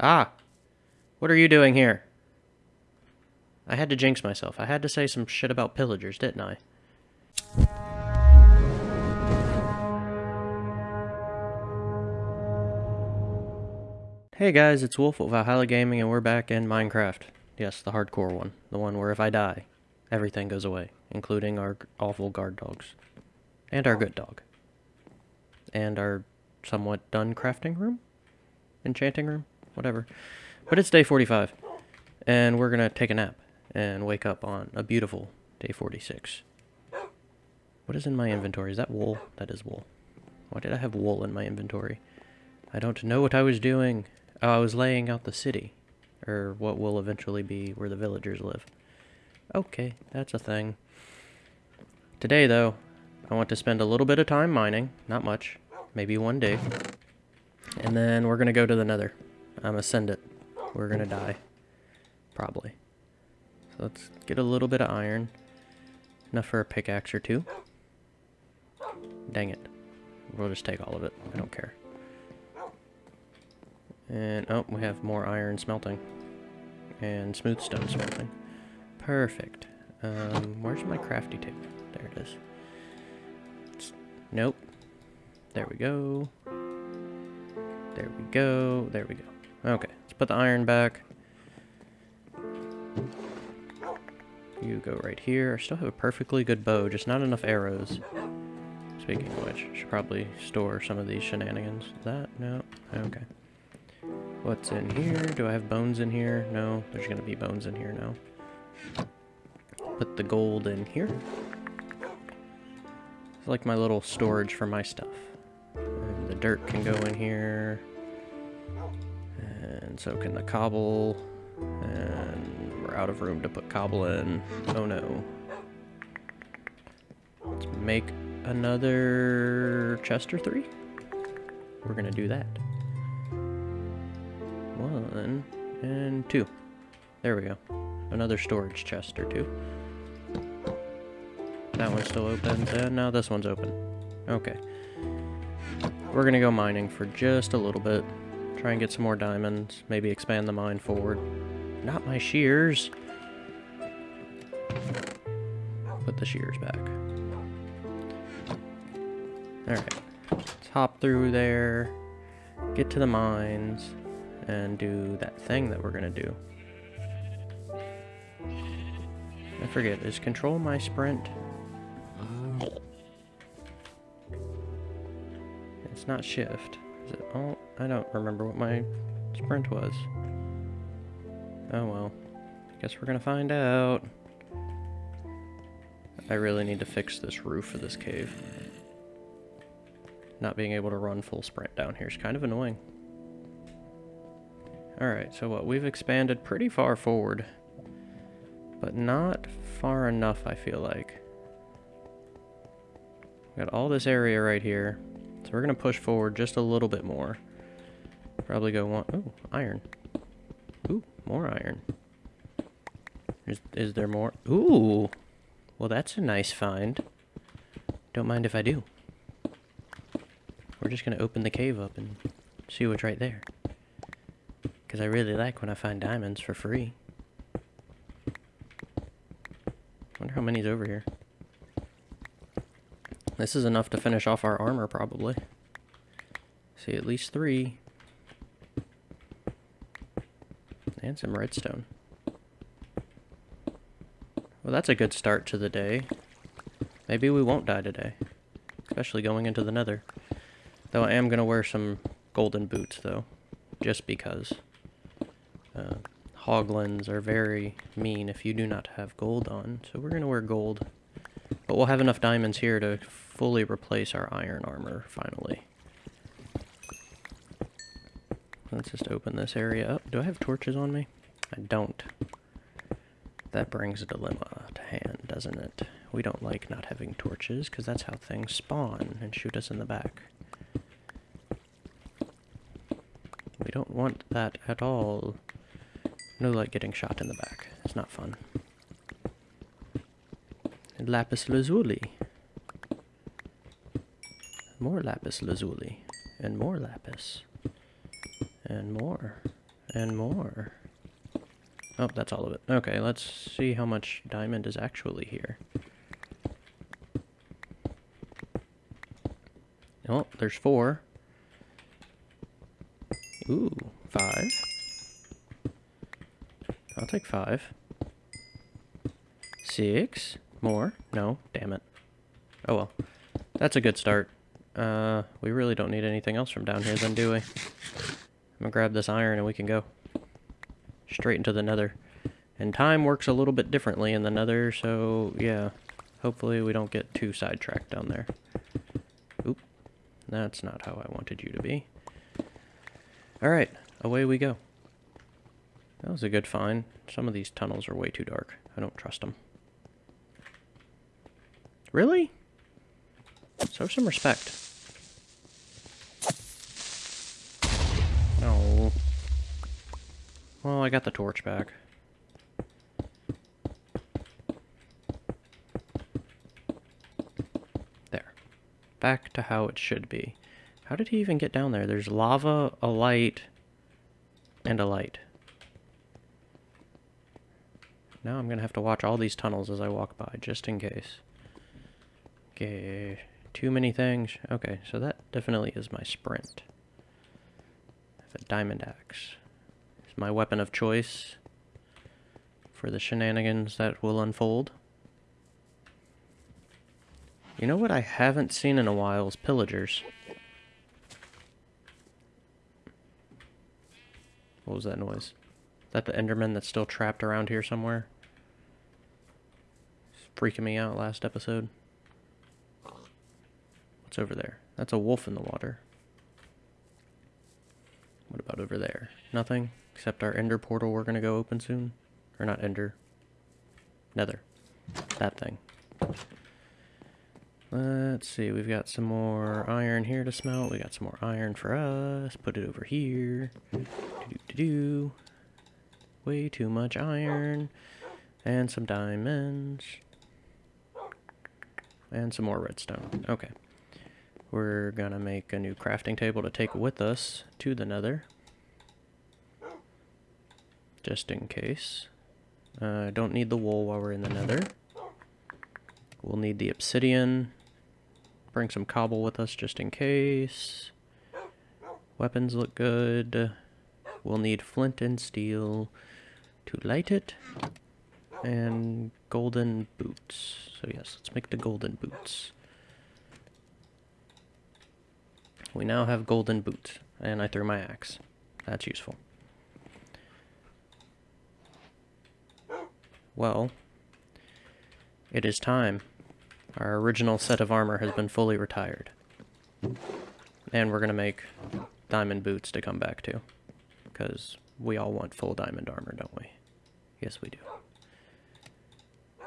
Ah! What are you doing here? I had to jinx myself. I had to say some shit about pillagers, didn't I? Hey guys, it's Wolf of Valhalla Gaming and we're back in Minecraft. Yes, the hardcore one. The one where if I die, everything goes away, including our awful guard dogs. And our good dog. And our somewhat done crafting room? Enchanting room? Whatever. But it's day 45. And we're gonna take a nap and wake up on a beautiful day 46. What is in my inventory? Is that wool? That is wool. Why did I have wool in my inventory? I don't know what I was doing. Oh, I was laying out the city. Or what will eventually be where the villagers live. Okay, that's a thing. Today, though, I want to spend a little bit of time mining. Not much. Maybe one day. And then we're going to go to the nether. I'm to send it. We're to die. Probably. So let's get a little bit of iron. Enough for a pickaxe or two. Dang it. We'll just take all of it. I don't care. And, oh, we have more iron smelting. And smooth stone smelting. Perfect. Um, where's my crafty table? There it is. It's, nope. There we go. There we go. There we go. Put the iron back. You go right here. I still have a perfectly good bow, just not enough arrows. Speaking of which, should probably store some of these shenanigans. That? No? Okay. What's in here? Do I have bones in here? No, there's gonna be bones in here now. Put the gold in here. It's like my little storage for my stuff. And the dirt can go in here. And so can the cobble. And we're out of room to put cobble in. Oh no. Let's make another chest or three. We're gonna do that. One and two. There we go. Another storage chest or two. That one's still open. Uh, and now this one's open. Okay. We're gonna go mining for just a little bit. Try and get some more diamonds. Maybe expand the mine forward. Not my shears. Put the shears back. Alright. Let's hop through there. Get to the mines and do that thing that we're gonna do. I forget, is control my sprint? It's not shift. Is it? Oh, I don't remember what my sprint was. Oh well. Guess we're gonna find out. I really need to fix this roof of this cave. Not being able to run full sprint down here is kind of annoying. Alright, so what? We've expanded pretty far forward. But not far enough, I feel like. Got all this area right here. So we're going to push forward just a little bit more. Probably go one... Ooh, iron. Ooh, more iron. Is, is there more? Ooh! Well, that's a nice find. Don't mind if I do. We're just going to open the cave up and see what's right there. Because I really like when I find diamonds for free. wonder how many's over here. This is enough to finish off our armor, probably. See, at least three. And some redstone. Well, that's a good start to the day. Maybe we won't die today. Especially going into the nether. Though I am going to wear some golden boots, though. Just because. Uh, hoglins are very mean if you do not have gold on, so we're going to wear gold. But we'll have enough diamonds here to fully replace our iron armor, finally. Let's just open this area up. Do I have torches on me? I don't. That brings a dilemma to hand, doesn't it? We don't like not having torches, because that's how things spawn and shoot us in the back. We don't want that at all. No like getting shot in the back. It's not fun. And lapis lazuli. More lapis lazuli. And more lapis. And more. And more. Oh, that's all of it. Okay, let's see how much diamond is actually here. Oh, there's four. Ooh, five. I'll take five. Six. More. No, damn it. Oh well. That's a good start. Uh, we really don't need anything else from down here then, do we? I'm gonna grab this iron and we can go. Straight into the nether. And time works a little bit differently in the nether, so yeah. Hopefully we don't get too sidetracked down there. Oop. That's not how I wanted you to be. Alright, away we go. That was a good find. Some of these tunnels are way too dark. I don't trust them. Really? Show some respect. Oh. Well, I got the torch back. There. Back to how it should be. How did he even get down there? There's lava, a light, and a light. Now I'm going to have to watch all these tunnels as I walk by, just in case. Okay, too many things. Okay, so that definitely is my sprint. A diamond axe. My weapon of choice for the shenanigans that will unfold. You know what I haven't seen in a while is pillagers. What was that noise? Is that the Enderman that's still trapped around here somewhere? It's freaking me out last episode. What's over there? That's a wolf in the water. What about over there? Nothing? Except our ender portal we're gonna go open soon? Or not ender. Nether. That thing. Let's see, we've got some more iron here to smelt. We got some more iron for us. Put it over here. Do -do -do Way too much iron. And some diamonds. And some more redstone. Okay. We're gonna make a new crafting table to take with us to the nether. Just in case. Uh, don't need the wool while we're in the nether. We'll need the obsidian. Bring some cobble with us just in case. Weapons look good. We'll need flint and steel to light it. And golden boots. So yes, let's make the golden boots. We now have golden boots, and I threw my axe. That's useful. Well, it is time. Our original set of armor has been fully retired. And we're going to make diamond boots to come back to. Because we all want full diamond armor, don't we? Yes, we do.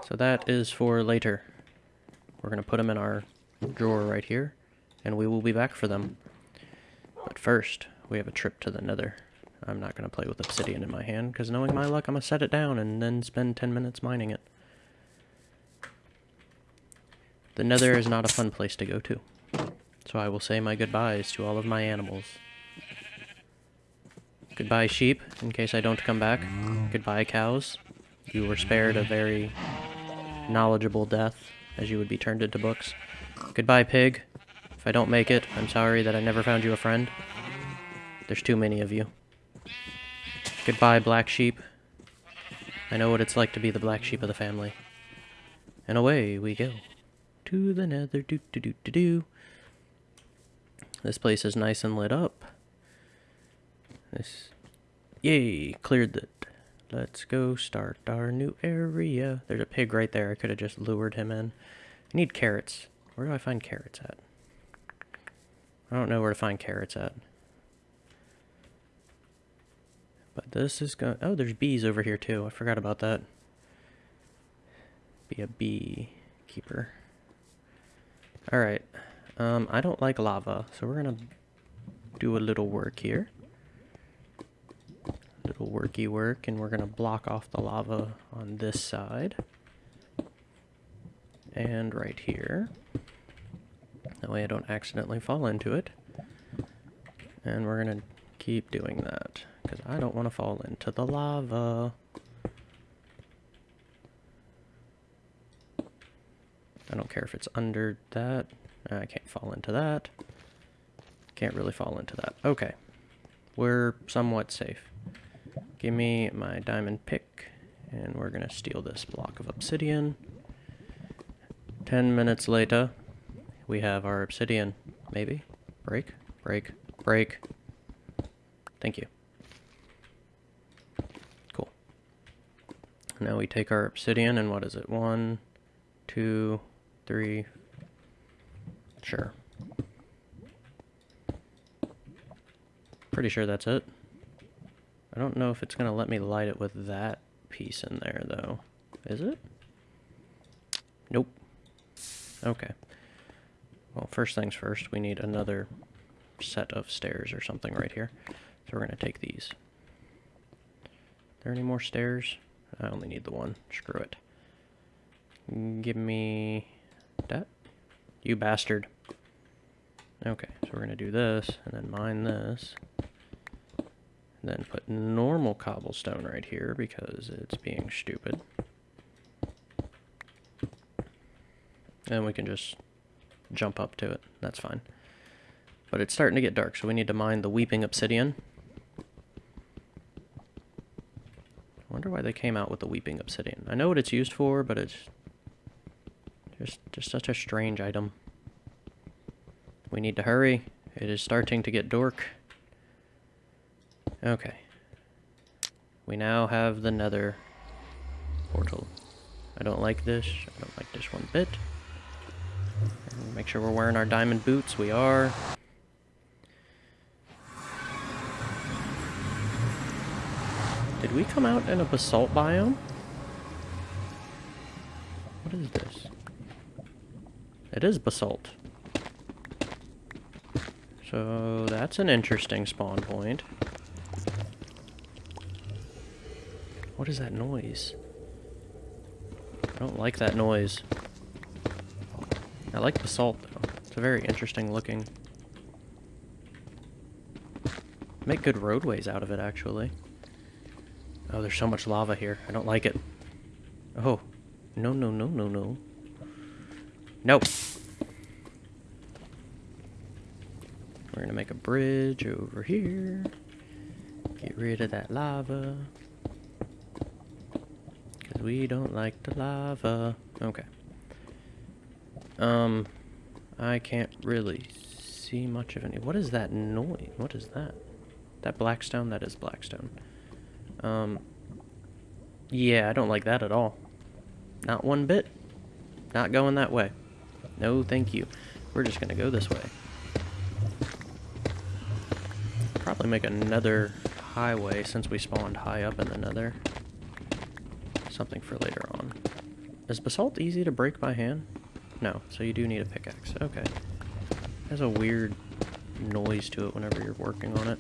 So that is for later. We're going to put them in our drawer right here and we will be back for them. But first, we have a trip to the nether. I'm not going to play with obsidian in my hand, because knowing my luck, I'm going to set it down and then spend 10 minutes mining it. The nether is not a fun place to go to. So I will say my goodbyes to all of my animals. Goodbye, sheep, in case I don't come back. Goodbye, cows. You were spared a very knowledgeable death, as you would be turned into books. Goodbye, pig. If I don't make it, I'm sorry that I never found you a friend. There's too many of you. Goodbye, black sheep. I know what it's like to be the black sheep of the family. And away we go. To the nether, do do do do do. This place is nice and lit up. This, yay, cleared it. Let's go start our new area. There's a pig right there. I could have just lured him in. I need carrots. Where do I find carrots at? I don't know where to find carrots at. But this is going... Oh, there's bees over here too. I forgot about that. Be a bee keeper. Alright. Um, I don't like lava, so we're going to do a little work here. Little worky work, and we're going to block off the lava on this side. And right here. That way I don't accidentally fall into it. And we're going to keep doing that. Because I don't want to fall into the lava. I don't care if it's under that. I can't fall into that. Can't really fall into that. Okay. We're somewhat safe. Give me my diamond pick, and we're going to steal this block of obsidian. Ten minutes later, we have our obsidian. Maybe? Break? Break? Break? Thank you. Cool. Now we take our obsidian, and what is it? One, two, three. Sure. Pretty sure that's it. I don't know if it's going to let me light it with that piece in there, though. Is it? Nope. Okay. Well, first things first, we need another set of stairs or something right here. So we're going to take these. Are there any more stairs? I only need the one. Screw it. Give me that. You bastard. Okay, so we're going to do this, and then mine this. And Then put normal cobblestone right here because it's being stupid. And we can just jump up to it. That's fine. But it's starting to get dark, so we need to mine the Weeping Obsidian. Wonder why they came out with the Weeping Obsidian. I know what it's used for, but it's just, just such a strange item. We need to hurry. It is starting to get dark. Okay. We now have the nether portal. I don't like this. I don't like this one bit. Make sure we're wearing our diamond boots. We are. Did we come out in a basalt biome? What is this? It is basalt. So that's an interesting spawn point. What is that noise? I don't like that noise. I like basalt though. It's a very interesting looking. Make good roadways out of it actually. Oh, there's so much lava here. I don't like it. Oh. No, no, no, no, no. Nope. We're gonna make a bridge over here. Get rid of that lava. Because we don't like the lava. Okay. Um, I can't really see much of any. What is that noise? What is that? That blackstone? That is blackstone. Um, yeah, I don't like that at all. Not one bit. Not going that way. No, thank you. We're just gonna go this way. Probably make another highway since we spawned high up in the nether something for later on. Is basalt easy to break by hand? No, so you do need a pickaxe. Okay. Has a weird noise to it whenever you're working on it.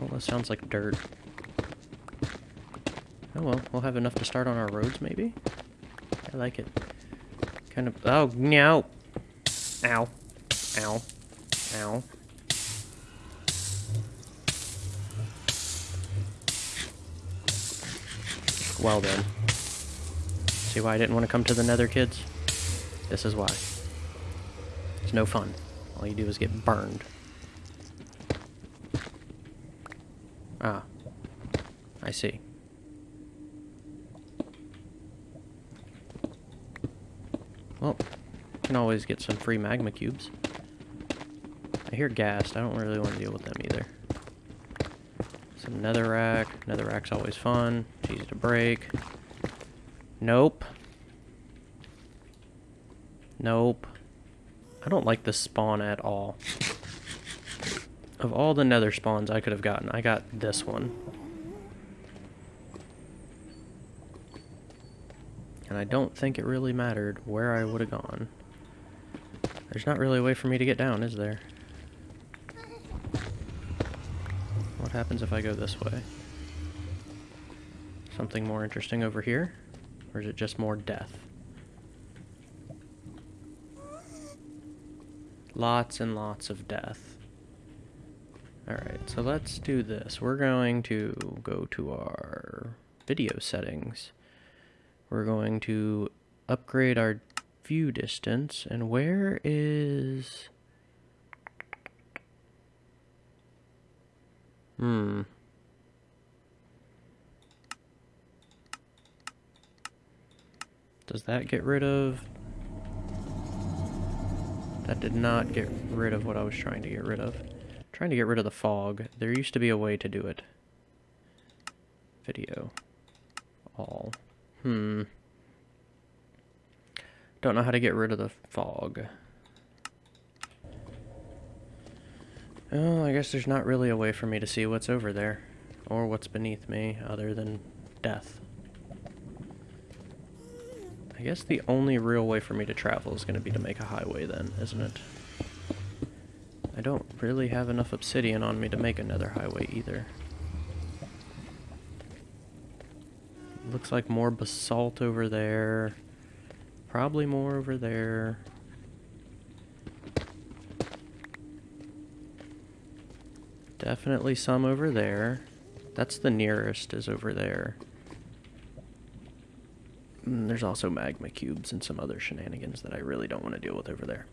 Oh, that sounds like dirt. Oh well, we'll have enough to start on our roads, maybe? I like it. Kind of... Oh, meow! Ow. Ow. Ow. Well then. See why I didn't want to come to the nether, kids? This is why. It's no fun. All you do is get burned. Ah. I see. Well, can always get some free magma cubes. I hear ghast. I don't really want to deal with them either. Some netherrack. Netherrack's always fun. It's easy to break. Nope. Nope. I don't like this spawn at all. Of all the nether spawns I could have gotten, I got this one. And I don't think it really mattered where I would have gone. There's not really a way for me to get down, is there? What happens if I go this way? Something more interesting over here? Or is it just more death? Lots and lots of death. Alright, so let's do this. We're going to go to our video settings. We're going to upgrade our view distance. And where is... Hmm. Does that get rid of... That did not get rid of what I was trying to get rid of. Trying to get rid of the fog. There used to be a way to do it. Video. All. Hmm. Don't know how to get rid of the fog. Oh, I guess there's not really a way for me to see what's over there. Or what's beneath me, other than death. I guess the only real way for me to travel is going to be to make a highway then, isn't it? I don't really have enough obsidian on me to make another highway either. Looks like more basalt over there. Probably more over there. Definitely some over there. That's the nearest is over there. Mm, there's also magma cubes and some other shenanigans that I really don't want to deal with over there.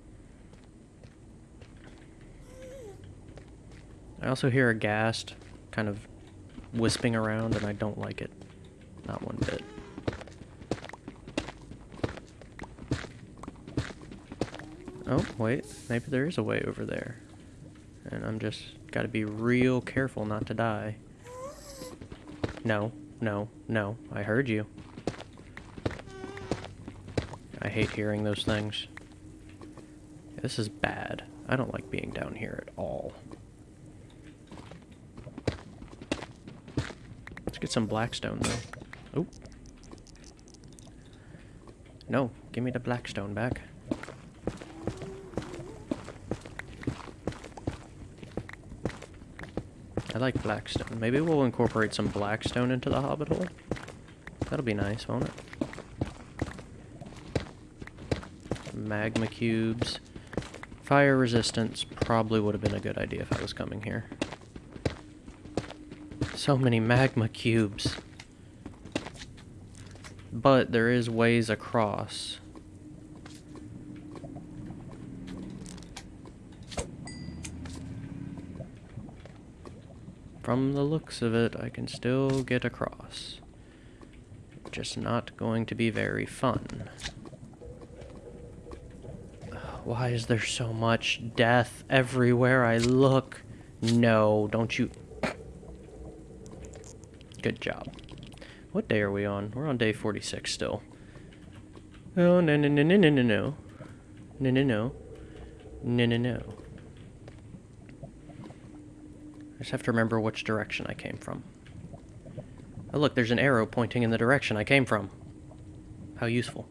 I also hear a ghast kind of wisping around and I don't like it. Not one bit. Oh, wait. Maybe there is a way over there. And I'm just gotta be real careful not to die. No, no, no. I heard you. I hate hearing those things. This is bad. I don't like being down here at all. Let's get some blackstone, though. Oh. No, give me the blackstone back. I like blackstone. Maybe we'll incorporate some blackstone into the hobbit hole. That'll be nice, won't it? Magma cubes. Fire resistance probably would have been a good idea if I was coming here. So many magma cubes. But there is ways across. From the looks of it, I can still get across. Just not going to be very fun. Why is there so much death everywhere I look? No, don't you... Good job. What day are we on? We're on day 46 still. Oh, no, no, no, no, no, no, no. No, no, no. No, no, no. I just have to remember which direction I came from. Oh, look, there's an arrow pointing in the direction I came from. How useful.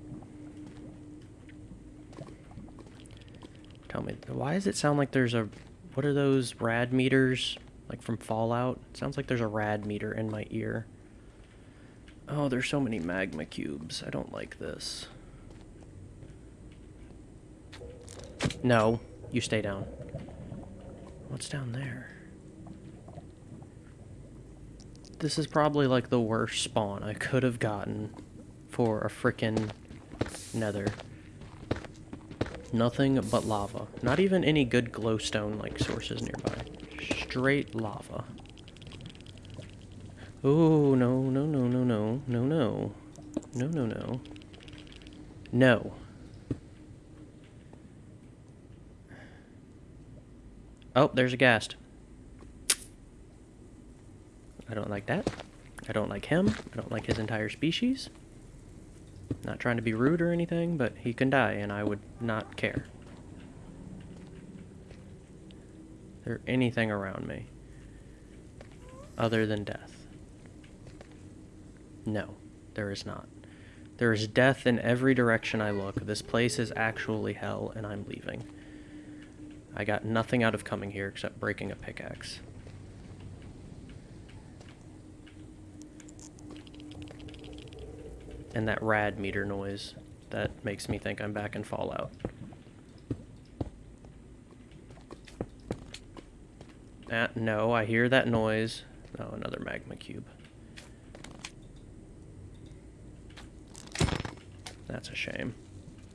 Tell me, why does it sound like there's a... What are those rad meters? Like from Fallout. It sounds like there's a rad meter in my ear. Oh, there's so many magma cubes. I don't like this. No, you stay down. What's down there? This is probably like the worst spawn I could have gotten for a frickin' nether. Nothing but lava. Not even any good glowstone like sources nearby straight lava. Oh, no, no, no, no, no, no, no. No, no, no. No. Oh, there's a ghast. I don't like that. I don't like him. I don't like his entire species. Not trying to be rude or anything, but he can die, and I would not care. there anything around me other than death? No, there is not. There is death in every direction I look. This place is actually hell, and I'm leaving. I got nothing out of coming here except breaking a pickaxe. And that rad meter noise that makes me think I'm back in Fallout. Uh, no, I hear that noise. Oh, another magma cube. That's a shame.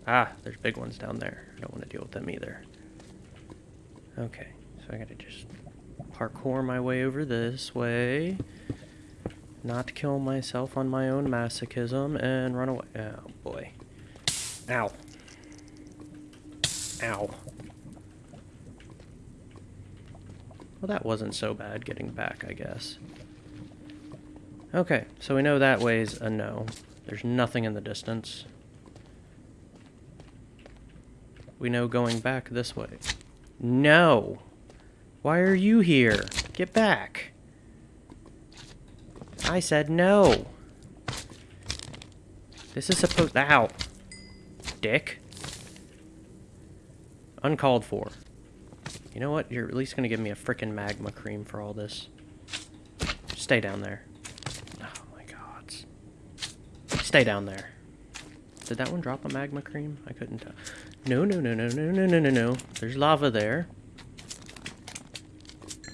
Ah, there's big ones down there. I don't want to deal with them either. Okay, so I gotta just parkour my way over this way. Not kill myself on my own masochism and run away. Oh boy. Ow. Ow. Well, that wasn't so bad getting back, I guess. Okay, so we know that way's a no. There's nothing in the distance. We know going back this way. No! Why are you here? Get back! I said no! This is supposed- Ow! Dick. Uncalled for. You know what? You're at least gonna give me a frickin' magma cream for all this. Stay down there. Oh my god. Stay down there. Did that one drop a magma cream? I couldn't tell. No, no, no, no, no, no, no, no, no. There's lava there.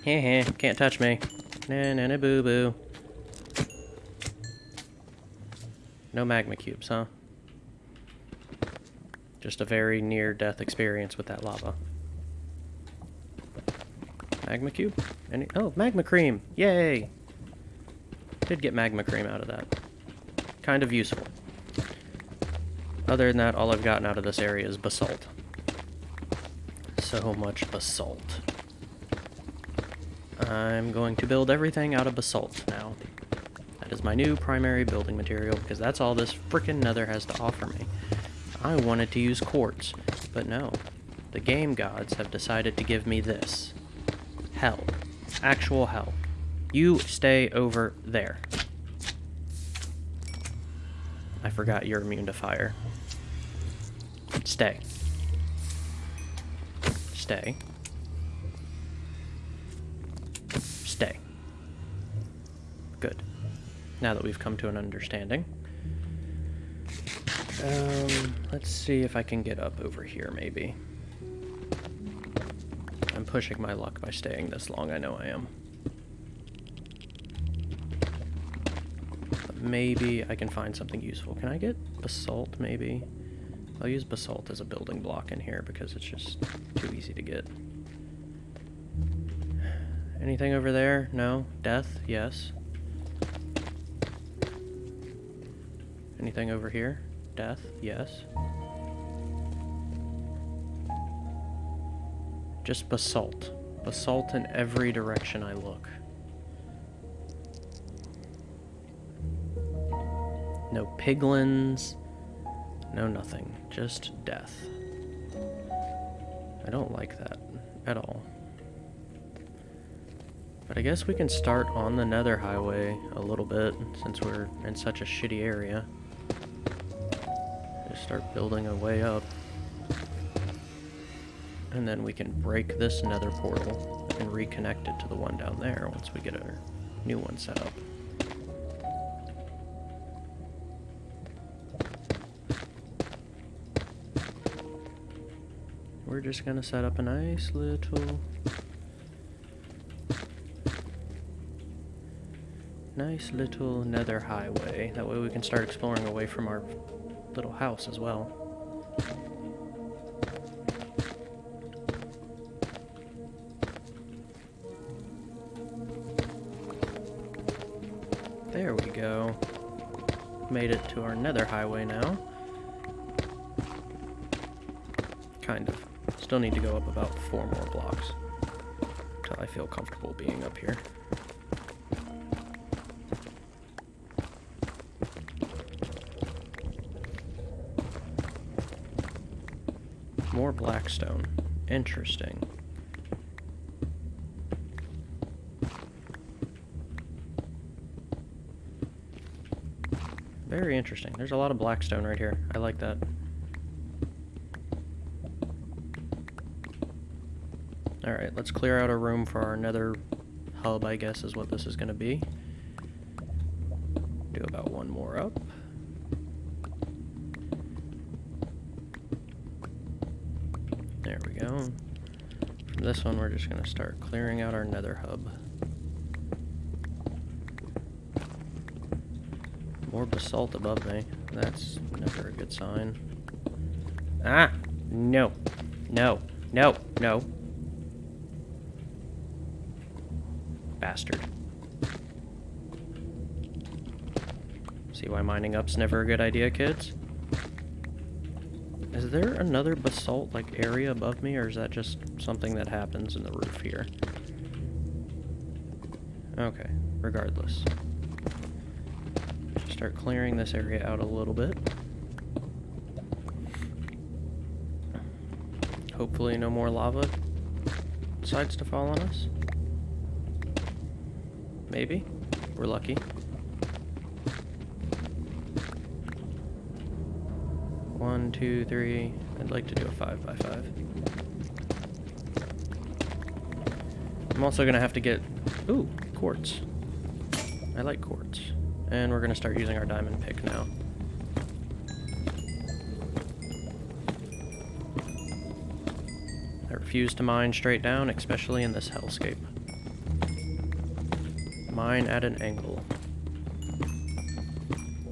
Heh heh, can't touch me. Na na na boo boo. No magma cubes, huh? Just a very near-death experience with that lava. Magma cube? Any oh, magma cream! Yay! Did get magma cream out of that. Kind of useful. Other than that, all I've gotten out of this area is basalt. So much basalt. I'm going to build everything out of basalt now. That is my new primary building material, because that's all this frickin' nether has to offer me. I wanted to use quartz, but no. The game gods have decided to give me this. Hell. Actual hell. You stay over there. I forgot you're immune to fire. Stay. Stay. Stay. Good. Now that we've come to an understanding. Um, let's see if I can get up over here, maybe. I'm pushing my luck by staying this long, I know I am. But maybe I can find something useful. Can I get basalt, maybe? I'll use basalt as a building block in here because it's just too easy to get. Anything over there? No? Death? Yes. Anything over here? Death? Yes. Just basalt. Basalt in every direction I look. No piglins. No nothing. Just death. I don't like that at all. But I guess we can start on the nether highway a little bit since we're in such a shitty area. Just start building a way up. And then we can break this nether portal and reconnect it to the one down there once we get our new one set up. Just gonna set up a nice little nice little nether highway. That way we can start exploring away from our little house as well. There we go. Made it to our nether highway now. Kind of. Still need to go up about four more blocks. Until I feel comfortable being up here. More blackstone. Interesting. Very interesting. There's a lot of blackstone right here. I like that. Alright, let's clear out a room for our nether hub, I guess is what this is going to be. Do about one more up. There we go. from this one, we're just going to start clearing out our nether hub. More basalt above me. That's never a good sign. Ah! No. No. No. No. Bastard. See why mining up's never a good idea, kids? Is there another basalt like area above me, or is that just something that happens in the roof here? Okay, regardless. Start clearing this area out a little bit. Hopefully no more lava decides to fall on us. Maybe. We're lucky. One, two, three. I'd like to do a five by five. I'm also gonna have to get, ooh, quartz. I like quartz. And we're gonna start using our diamond pick now. I refuse to mine straight down, especially in this hellscape. Mine at an angle.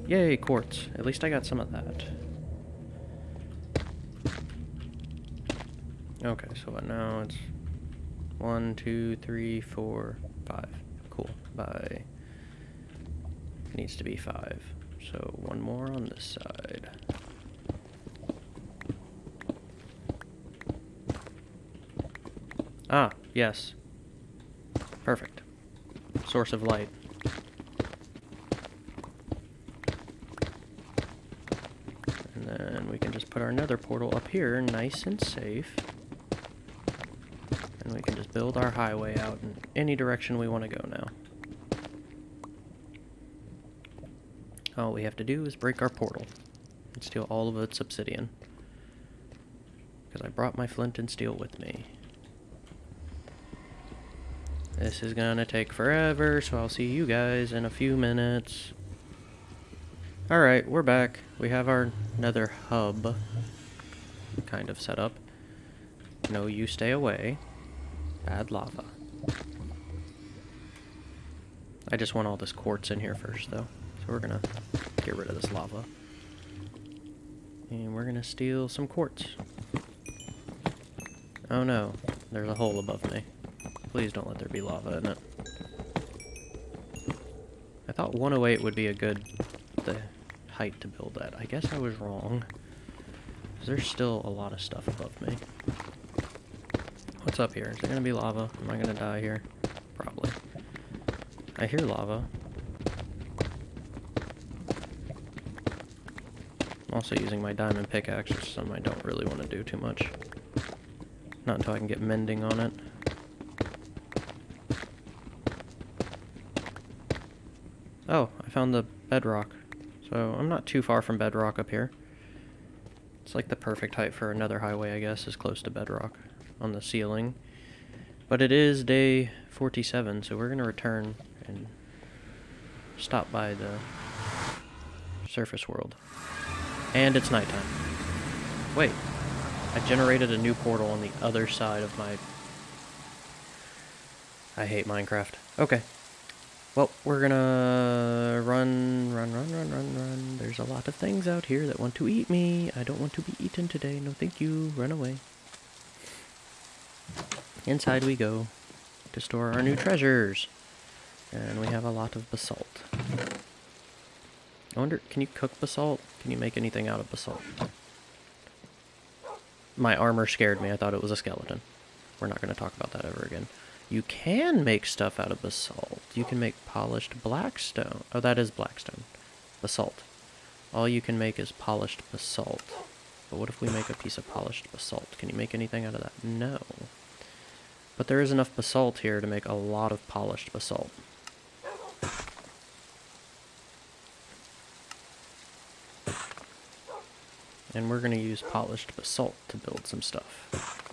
Yay, quartz. At least I got some of that. Okay, so what now? It's one, two, three, four, five. Cool. By needs to be five. So one more on this side. Ah, yes. Perfect. Source of light. And then we can just put our nether portal up here, nice and safe And we can just build our highway out in any direction we want to go now. All we have to do is break our portal and steal all of its obsidian. Because I brought my flint and steel with me. This is gonna take forever, so I'll see you guys in a few minutes. Alright, we're back. We have our nether hub kind of set up. No, you stay away. Bad lava. I just want all this quartz in here first, though. So we're gonna get rid of this lava. And we're gonna steal some quartz. Oh no, there's a hole above me. Please don't let there be lava in it. I thought 108 would be a good the height to build at. I guess I was wrong. There's still a lot of stuff above me. What's up here? Is there gonna be lava? Am I gonna die here? Probably. I hear lava. I'm also using my diamond pickaxe, which is something I don't really want to do too much. Not until I can get mending on it. Oh, I found the bedrock. So I'm not too far from bedrock up here. It's like the perfect height for another highway, I guess, is close to bedrock on the ceiling. But it is day 47, so we're going to return and stop by the surface world. And it's nighttime. Wait, I generated a new portal on the other side of my... I hate Minecraft. Okay. Well, we're gonna run, run, run, run, run, run. There's a lot of things out here that want to eat me. I don't want to be eaten today. No, thank you. Run away. Inside we go to store our new treasures. And we have a lot of basalt. I wonder, can you cook basalt? Can you make anything out of basalt? My armor scared me. I thought it was a skeleton. We're not going to talk about that ever again. You can make stuff out of basalt. You can make polished blackstone. Oh, that is blackstone. Basalt. All you can make is polished basalt. But what if we make a piece of polished basalt? Can you make anything out of that? No. But there is enough basalt here to make a lot of polished basalt. And we're going to use polished basalt to build some stuff.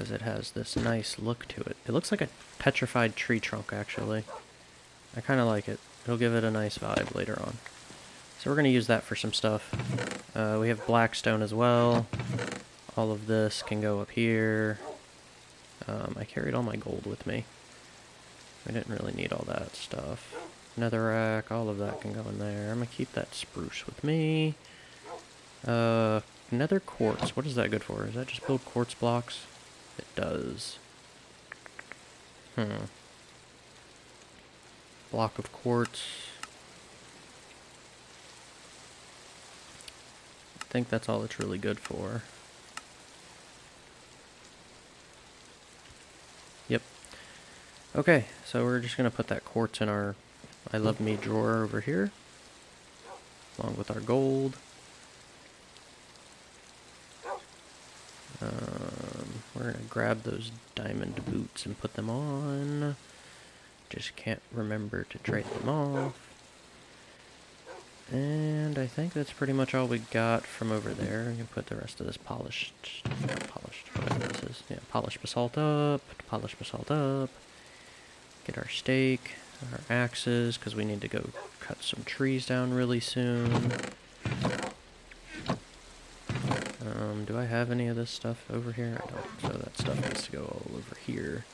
Because it has this nice look to it. It looks like a petrified tree trunk, actually. I kind of like it. It'll give it a nice vibe later on. So we're going to use that for some stuff. Uh, we have blackstone as well. All of this can go up here. Um, I carried all my gold with me. I didn't really need all that stuff. Netherrack, all of that can go in there. I'm gonna keep that spruce with me. Uh, nether quartz. What is that good for? Is that just build quartz blocks? It does. Hmm. Block of quartz. I think that's all it's really good for. Yep. Okay, so we're just going to put that quartz in our I Love Me drawer over here, along with our gold. Um, we're going to grab those diamond boots and put them on. Just can't remember to trade them off. And I think that's pretty much all we got from over there. We can put the rest of this polished, polished, whatever this is. Yeah, polished basalt up, polished basalt up. Get our stake, our axes, because we need to go cut some trees down really soon. Um, do I have any of this stuff over here? I don't, so that stuff needs to go all over here.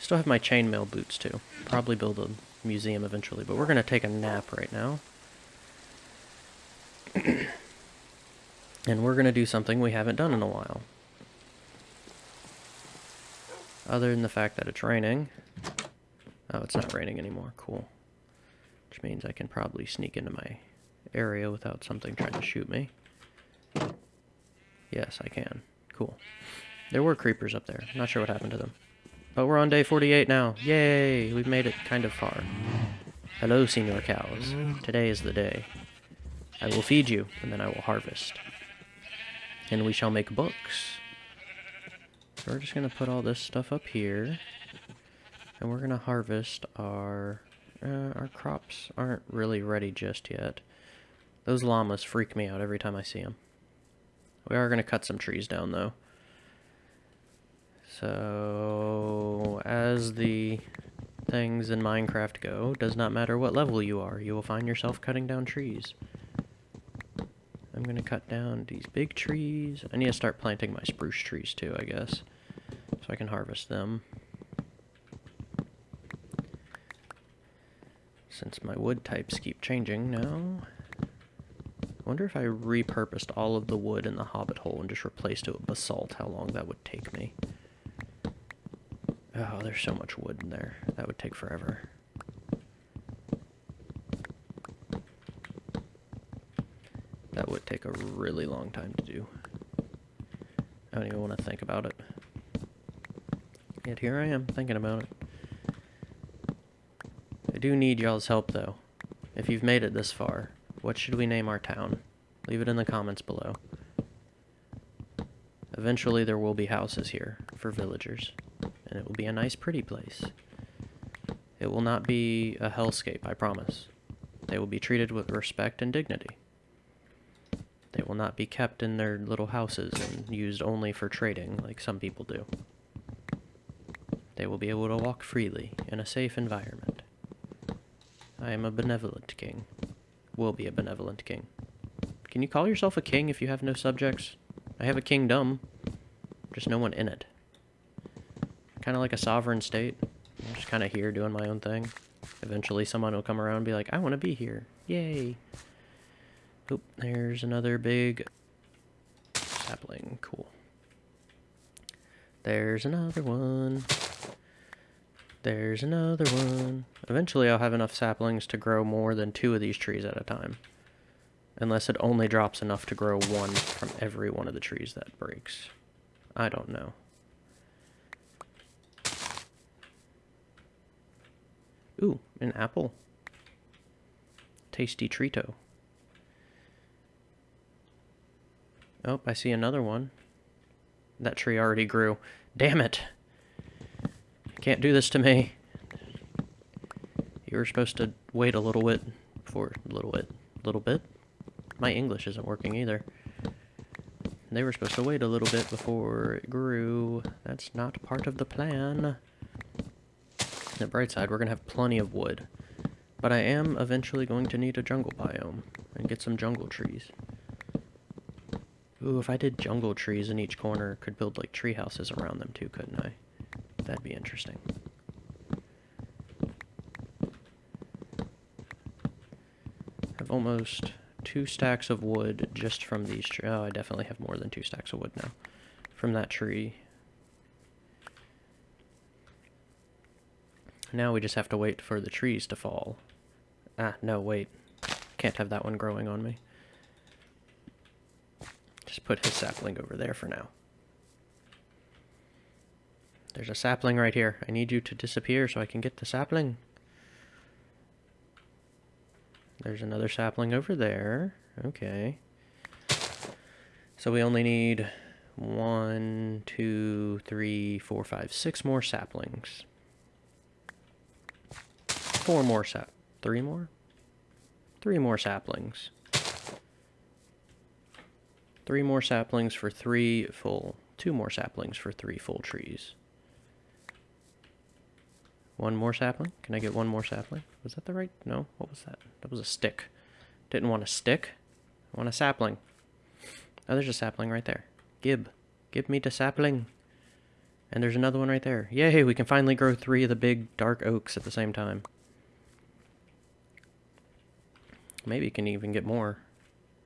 Still have my chainmail boots too. Probably build a museum eventually, but we're going to take a nap right now. and we're going to do something we haven't done in a while. Other than the fact that it's raining. Oh, it's not raining anymore. Cool. Which means I can probably sneak into my area without something trying to shoot me. Yes, I can. Cool. There were creepers up there. Not sure what happened to them. But we're on day 48 now. Yay! We've made it kind of far. Hello, Senor Cows. Today is the day. I will feed you, and then I will harvest. And we shall make books. So we're just going to put all this stuff up here. And we're going to harvest our... Uh, our crops aren't really ready just yet. Those llamas freak me out every time I see them. We are going to cut some trees down, though. So, as the things in Minecraft go, does not matter what level you are, you will find yourself cutting down trees. I'm going to cut down these big trees. I need to start planting my spruce trees too, I guess, so I can harvest them. Since my wood types keep changing now. Wonder if I repurposed all of the wood in the hobbit hole and just replaced it with basalt, how long that would take me. Oh, there's so much wood in there. That would take forever. That would take a really long time to do. I don't even want to think about it. Yet here I am, thinking about it. I do need y'all's help, though. If you've made it this far, what should we name our town? Leave it in the comments below. Eventually there will be houses here for villagers, and it will be a nice pretty place. It will not be a hellscape, I promise. They will be treated with respect and dignity. They will not be kept in their little houses and used only for trading like some people do. They will be able to walk freely in a safe environment. I am a benevolent king. Will be a benevolent king. Can you call yourself a king if you have no subjects? I have a kingdom, just no one in it. Kind of like a sovereign state. I'm just kind of here doing my own thing. Eventually someone will come around and be like, I want to be here. Yay. Oop, there's another big sapling. Cool. There's another one. There's another one. Eventually I'll have enough saplings to grow more than two of these trees at a time. Unless it only drops enough to grow one from every one of the trees that breaks. I don't know. Ooh, an apple. Tasty treato. Oh, I see another one. That tree already grew. Damn it! Can't do this to me. You were supposed to wait a little bit before... A little bit. A little bit? My English isn't working either. They were supposed to wait a little bit before it grew. That's not part of the plan. The bright side, we're going to have plenty of wood. But I am eventually going to need a jungle biome and get some jungle trees. Ooh, if I did jungle trees in each corner, could build like tree houses around them too, couldn't I? That'd be interesting. I've almost two stacks of wood just from these trees. Oh, I definitely have more than two stacks of wood now. From that tree. Now we just have to wait for the trees to fall. Ah, no, wait. Can't have that one growing on me. Just put his sapling over there for now. There's a sapling right here. I need you to disappear so I can get the sapling. There's another sapling over there. Okay. So we only need one, two, three, four, five, six more saplings. Four more sap... Three more? Three more saplings. Three more saplings for three full... Two more saplings for three full trees. One more sapling? Can I get one more sapling? Was that the right? No? What was that? That was a stick. Didn't want a stick. I want a sapling. Oh, there's a sapling right there. Gib. Give me the sapling. And there's another one right there. Yay, we can finally grow three of the big dark oaks at the same time. Maybe can even get more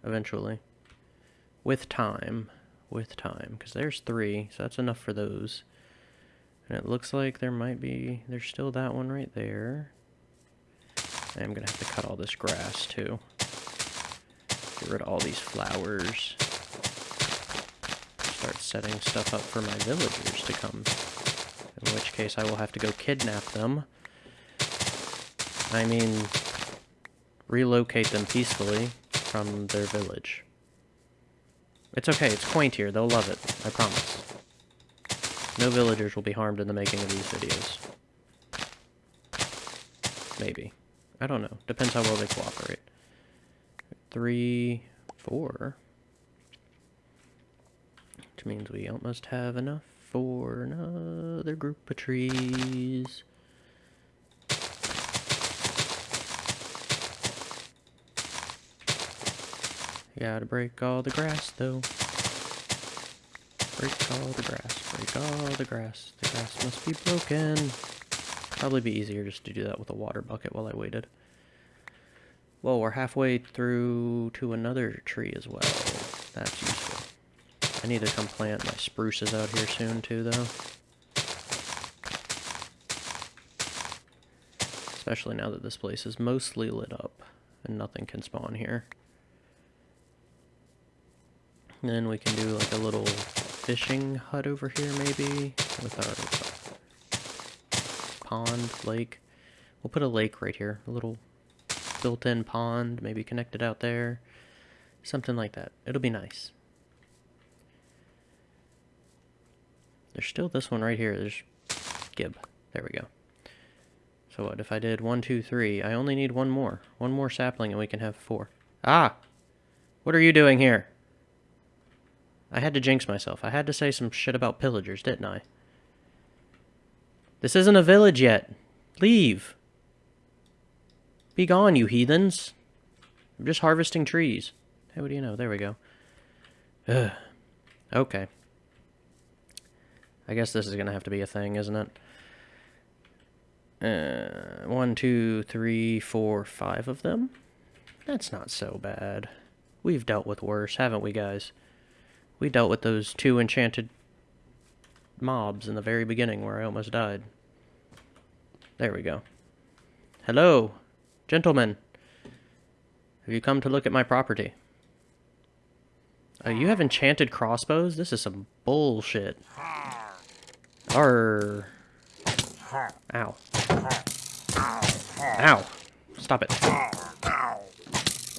eventually. With time. With time. Because there's three, so that's enough for those. And it looks like there might be, there's still that one right there. I'm going to have to cut all this grass too. Get rid of all these flowers. Start setting stuff up for my villagers to come. In which case I will have to go kidnap them. I mean, relocate them peacefully from their village. It's okay, it's quaint here, they'll love it, I promise. No villagers will be harmed in the making of these videos. Maybe. I don't know. Depends how well they cooperate. Three, four. Which means we almost have enough for another group of trees. Gotta break all the grass, though. Break all the grass, break all the grass. The grass must be broken. Probably be easier just to do that with a water bucket while I waited. Well, we're halfway through to another tree as well. That's useful. I need to come plant my spruces out here soon too, though. Especially now that this place is mostly lit up and nothing can spawn here. And then we can do like a little fishing hut over here maybe with our pond, lake. We'll put a lake right here, a little built-in pond, maybe connected out there. Something like that. It'll be nice. There's still this one right here. There's Gib. There we go. So what, if I did one, two, three, I only need one more. One more sapling and we can have four. Ah! What are you doing here? I had to jinx myself. I had to say some shit about pillagers, didn't I? This isn't a village yet. Leave. Be gone, you heathens. I'm just harvesting trees. Hey, what do you know? There we go. Ugh. Okay. I guess this is going to have to be a thing, isn't it? Uh, one, two, three, four, five of them? That's not so bad. We've dealt with worse, haven't we, guys? We dealt with those two enchanted mobs in the very beginning where I almost died. There we go. Hello, gentlemen. Have you come to look at my property? Oh, you have enchanted crossbows? This is some bullshit. Arr. Ow. Ow. Stop it.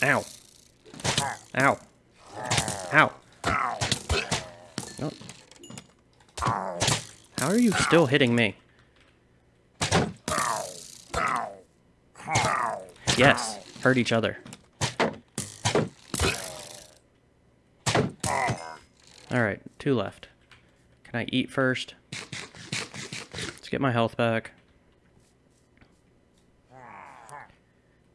Ow. Ow. Ow. How are you still hitting me? Yes, hurt each other. Alright, two left. Can I eat first? Let's get my health back.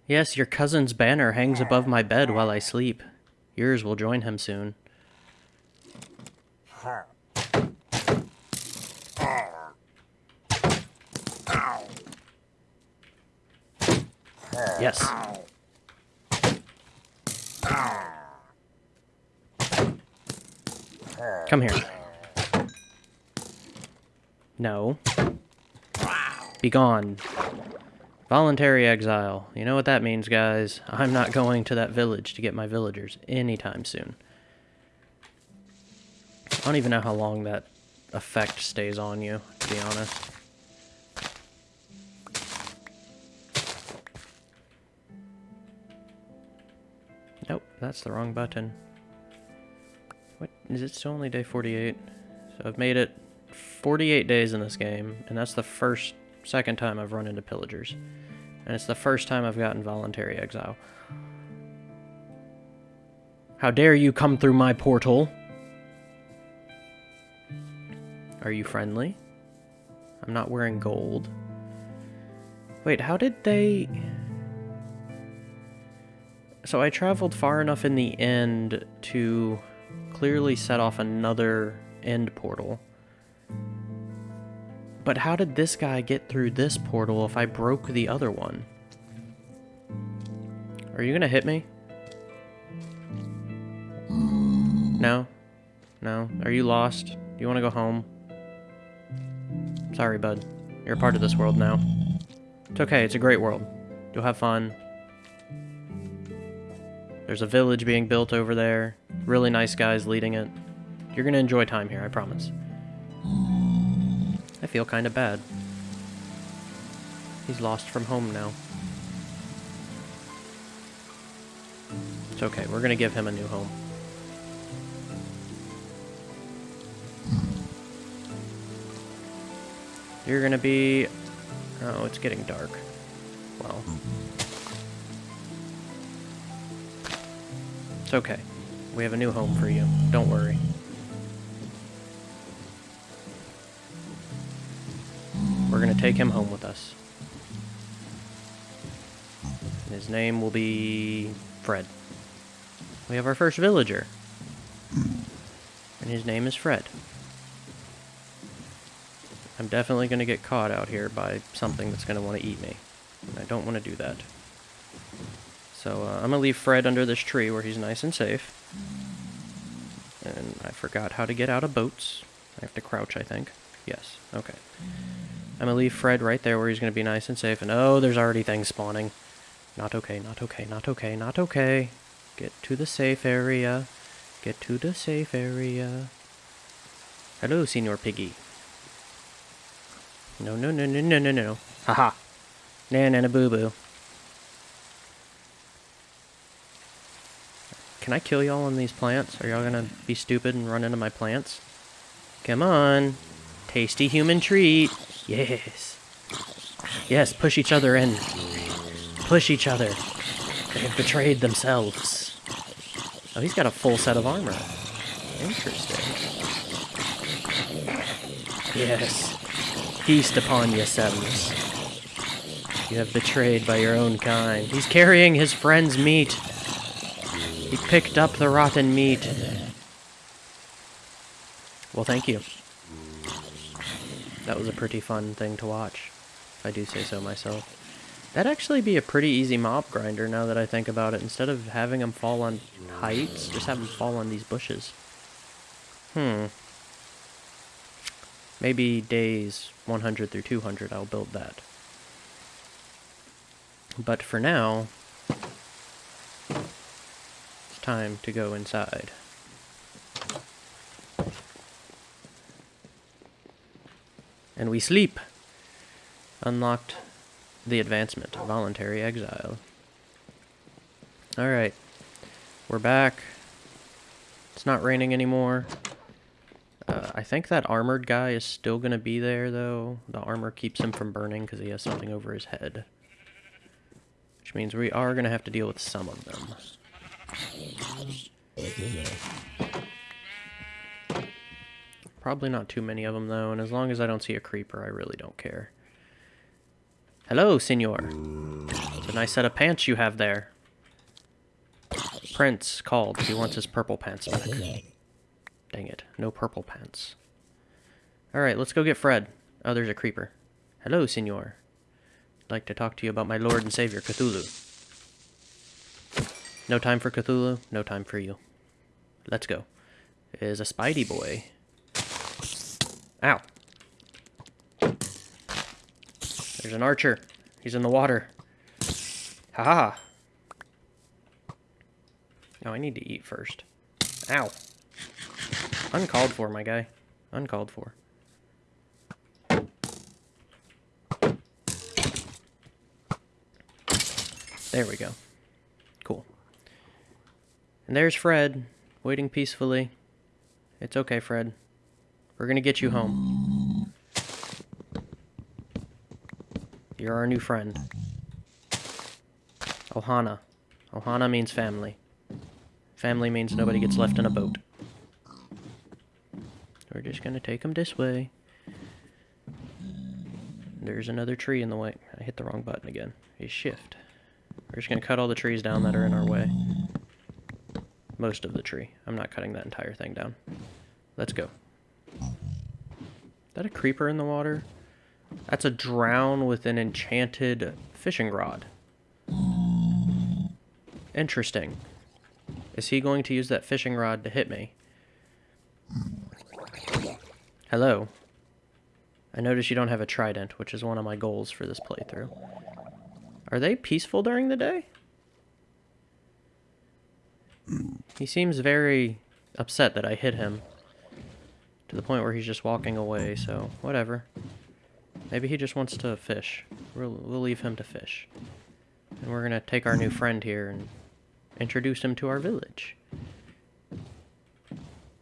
Yes, your cousin's banner hangs above my bed while I sleep. Yours will join him soon. Yes. Come here. No. Be gone. Voluntary exile. You know what that means, guys. I'm not going to that village to get my villagers anytime soon. I don't even know how long that effect stays on you, to be honest. Nope, that's the wrong button. What, is it still only day 48? So I've made it 48 days in this game, and that's the first, second time I've run into pillagers. And it's the first time I've gotten voluntary exile. How dare you come through my portal? Are you friendly? I'm not wearing gold. Wait, how did they... So I traveled far enough in the end to clearly set off another end portal. But how did this guy get through this portal if I broke the other one? Are you gonna hit me? No? No? Are you lost? Do you want to go home? Sorry, bud. You're a part of this world now. It's okay, it's a great world. You'll have fun. There's a village being built over there. Really nice guys leading it. You're gonna enjoy time here, I promise. I feel kinda bad. He's lost from home now. It's okay, we're gonna give him a new home. You're gonna be... Oh, it's getting dark. Well... It's okay. We have a new home for you. Don't worry. We're gonna take him home with us. His name will be Fred. We have our first villager. And his name is Fred. I'm definitely going to get caught out here by something that's going to want to eat me. And I don't want to do that. So uh, I'm going to leave Fred under this tree where he's nice and safe. And I forgot how to get out of boats. I have to crouch, I think. Yes, okay. I'm going to leave Fred right there where he's going to be nice and safe. And oh, there's already things spawning. Not okay, not okay, not okay, not okay. Get to the safe area. Get to the safe area. Hello, Senor Piggy. No, no, no, no, no, no, no. Haha. Nan and a boo boo. Can I kill y'all on these plants? Are y'all gonna be stupid and run into my plants? Come on. Tasty human treat. Yes. Yes, push each other in. Push each other. They have betrayed themselves. Oh, he's got a full set of armor. Interesting. Yes. Feast upon yourselves. You have betrayed by your own kind. He's carrying his friend's meat. He picked up the rotten meat. Well, thank you. That was a pretty fun thing to watch, if I do say so myself. That'd actually be a pretty easy mob grinder now that I think about it. Instead of having them fall on heights, just have them fall on these bushes. Hmm. Maybe days 100 through 200 I'll build that. But for now, it's time to go inside. And we sleep. Unlocked the advancement, voluntary exile. Alright, we're back. It's not raining anymore. Uh, I think that armored guy is still going to be there, though. The armor keeps him from burning because he has something over his head. Which means we are going to have to deal with some of them. Probably not too many of them, though, and as long as I don't see a creeper, I really don't care. Hello, senor. It's a nice set of pants you have there. Prince called. He wants his purple pants back. Dang it. No purple pants. Alright, let's go get Fred. Oh, there's a creeper. Hello, senor. I'd like to talk to you about my lord and savior, Cthulhu. No time for Cthulhu, no time for you. Let's go. Is a Spidey boy. Ow. There's an archer. He's in the water. Ha ha. Oh, I need to eat first. Ow. Uncalled for, my guy. Uncalled for. There we go. Cool. And there's Fred, waiting peacefully. It's okay, Fred. We're gonna get you home. You're our new friend. Ohana. Ohana means family. Family means nobody gets left in a boat. We're just gonna take them this way. There's another tree in the way. I hit the wrong button again. A shift. We're just gonna cut all the trees down that are in our way. Most of the tree. I'm not cutting that entire thing down. Let's go. Is that a creeper in the water? That's a drown with an enchanted fishing rod. Interesting. Is he going to use that fishing rod to hit me? Hello. I notice you don't have a trident, which is one of my goals for this playthrough. Are they peaceful during the day? He seems very upset that I hit him. To the point where he's just walking away, so whatever. Maybe he just wants to fish. We'll, we'll leave him to fish. And we're gonna take our new friend here and introduce him to our village.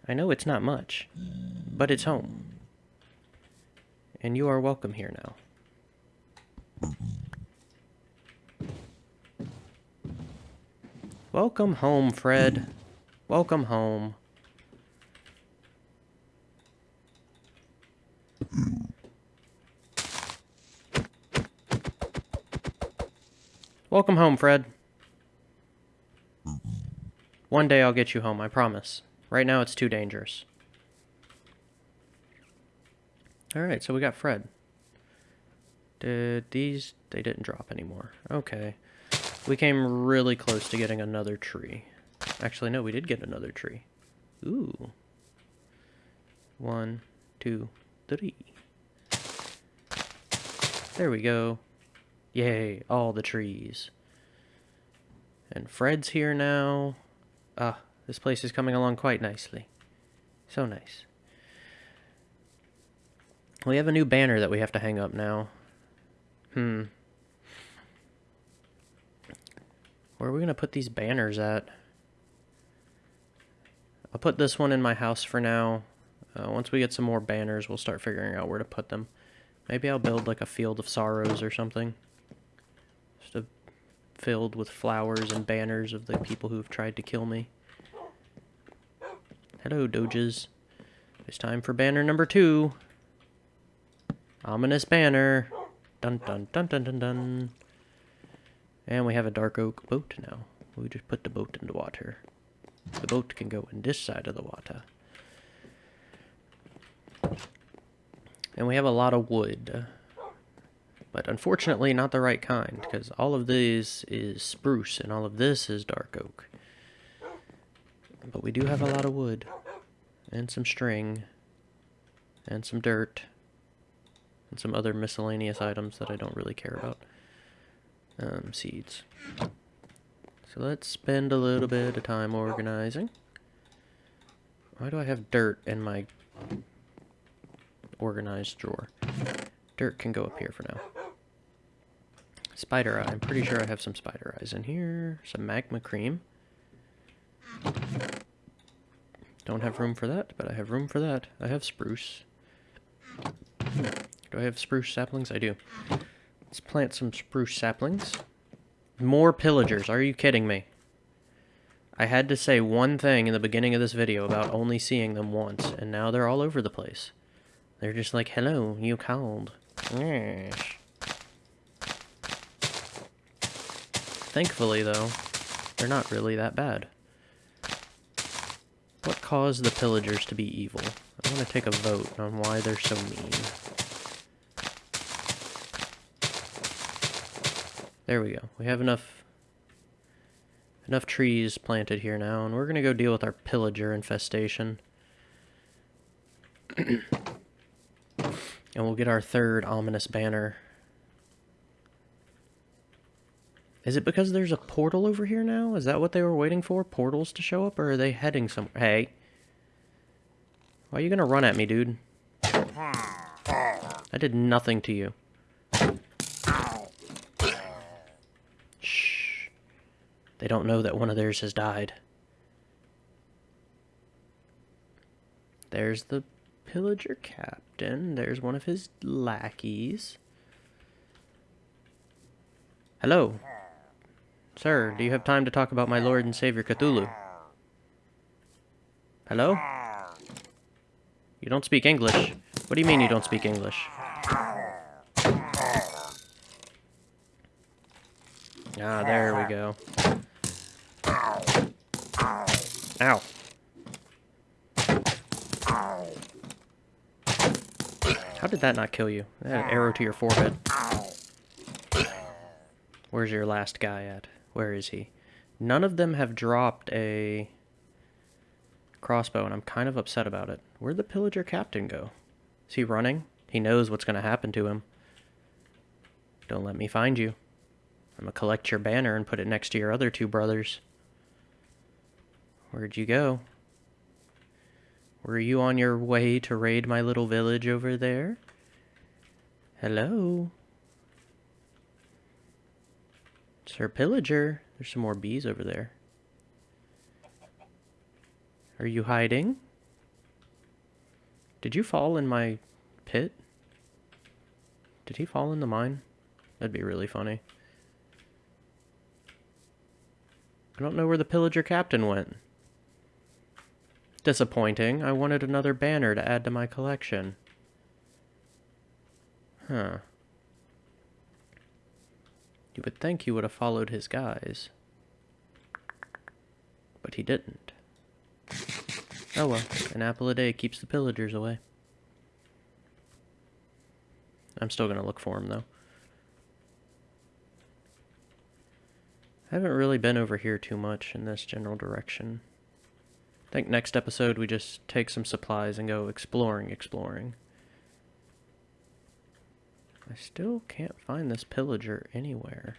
I know it's not much, but it's home. And you are welcome here now. Welcome home, Fred. Welcome home. Welcome home, Fred. One day I'll get you home, I promise. Right now it's too dangerous. Alright, so we got Fred. Did these... They didn't drop anymore. Okay. We came really close to getting another tree. Actually, no, we did get another tree. Ooh. One, two, three. There we go. Yay, all the trees. And Fred's here now. Ah, this place is coming along quite nicely. So nice. We have a new banner that we have to hang up now. Hmm. Where are we going to put these banners at? I'll put this one in my house for now. Uh, once we get some more banners, we'll start figuring out where to put them. Maybe I'll build like a field of sorrows or something. Just a filled with flowers and banners of the people who've tried to kill me. Hello, Doges. It's time for banner number two. Ominous banner. Dun dun dun dun dun dun. And we have a dark oak boat now. We just put the boat in the water. The boat can go in this side of the water. And we have a lot of wood. But unfortunately not the right kind, because all of this is spruce and all of this is dark oak. But we do have a lot of wood. And some string. And some dirt. And some other miscellaneous items that I don't really care about um, seeds. So let's spend a little bit of time organizing. Why do I have dirt in my organized drawer? Dirt can go up here for now. Spider eye. I'm pretty sure I have some spider eyes in here. Some magma cream. Don't have room for that, but I have room for that. I have spruce. Hmm. Do I have spruce saplings? I do. Let's plant some spruce saplings. More pillagers. Are you kidding me? I had to say one thing in the beginning of this video about only seeing them once, and now they're all over the place. They're just like, hello, you called. Thankfully, though, they're not really that bad. What caused the pillagers to be evil? I want to take a vote on why they're so mean. There we go. We have enough enough trees planted here now, and we're going to go deal with our pillager infestation. and we'll get our third ominous banner. Is it because there's a portal over here now? Is that what they were waiting for? Portals to show up? Or are they heading somewhere? Hey. Why are you going to run at me, dude? I did nothing to you. Shh. They don't know that one of theirs has died. There's the pillager captain. There's one of his lackeys. Hello. Sir, do you have time to talk about my Lord and Savior Cthulhu? Hello? You don't speak English. What do you mean you don't speak English? Ah, there we go. Ow. How did that not kill you? That arrow to your forehead. Where's your last guy at? Where is he? None of them have dropped a crossbow, and I'm kind of upset about it. Where'd the pillager captain go? Is he running? He knows what's going to happen to him. Don't let me find you. I'm going to collect your banner and put it next to your other two brothers. Where'd you go? Were you on your way to raid my little village over there? Hello? Sir Pillager. There's some more bees over there. Are you hiding? Did you fall in my pit? Did he fall in the mine? That'd be really funny. I don't know where the pillager captain went. Disappointing. I wanted another banner to add to my collection. Huh. You would think he would have followed his guys. But he didn't. Oh well, an apple a day keeps the pillagers away. I'm still to look for him, though. I haven't really been over here too much in this general direction. I think next episode we just take some supplies and go exploring, exploring. I still can't find this pillager anywhere.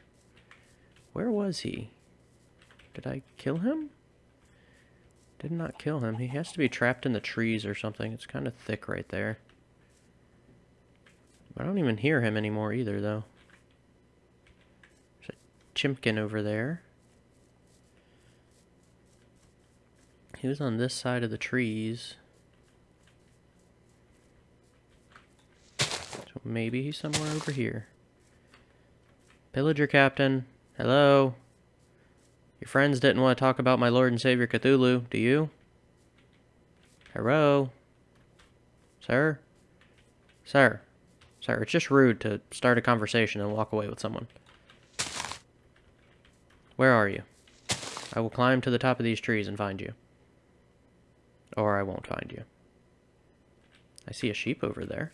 Where was he? Did I kill him? Did not kill him. He has to be trapped in the trees or something. It's kind of thick right there. I don't even hear him anymore either, though. There's a chimkin over there. He was on this side of the trees. Maybe he's somewhere over here. Pillager captain. Hello? Your friends didn't want to talk about my Lord and Savior Cthulhu, do you? Hello? Sir? Sir? Sir, it's just rude to start a conversation and walk away with someone. Where are you? I will climb to the top of these trees and find you. Or I won't find you. I see a sheep over there.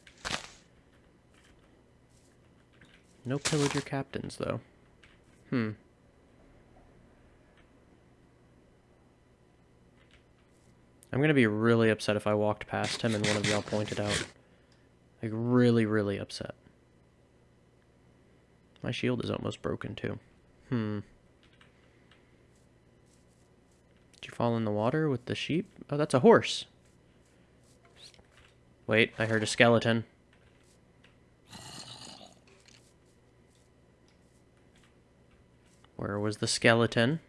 No pillager captains, though. Hmm. I'm gonna be really upset if I walked past him and one of y'all pointed out. Like, really, really upset. My shield is almost broken, too. Hmm. Did you fall in the water with the sheep? Oh, that's a horse. Wait, I heard a skeleton. Where was the skeleton?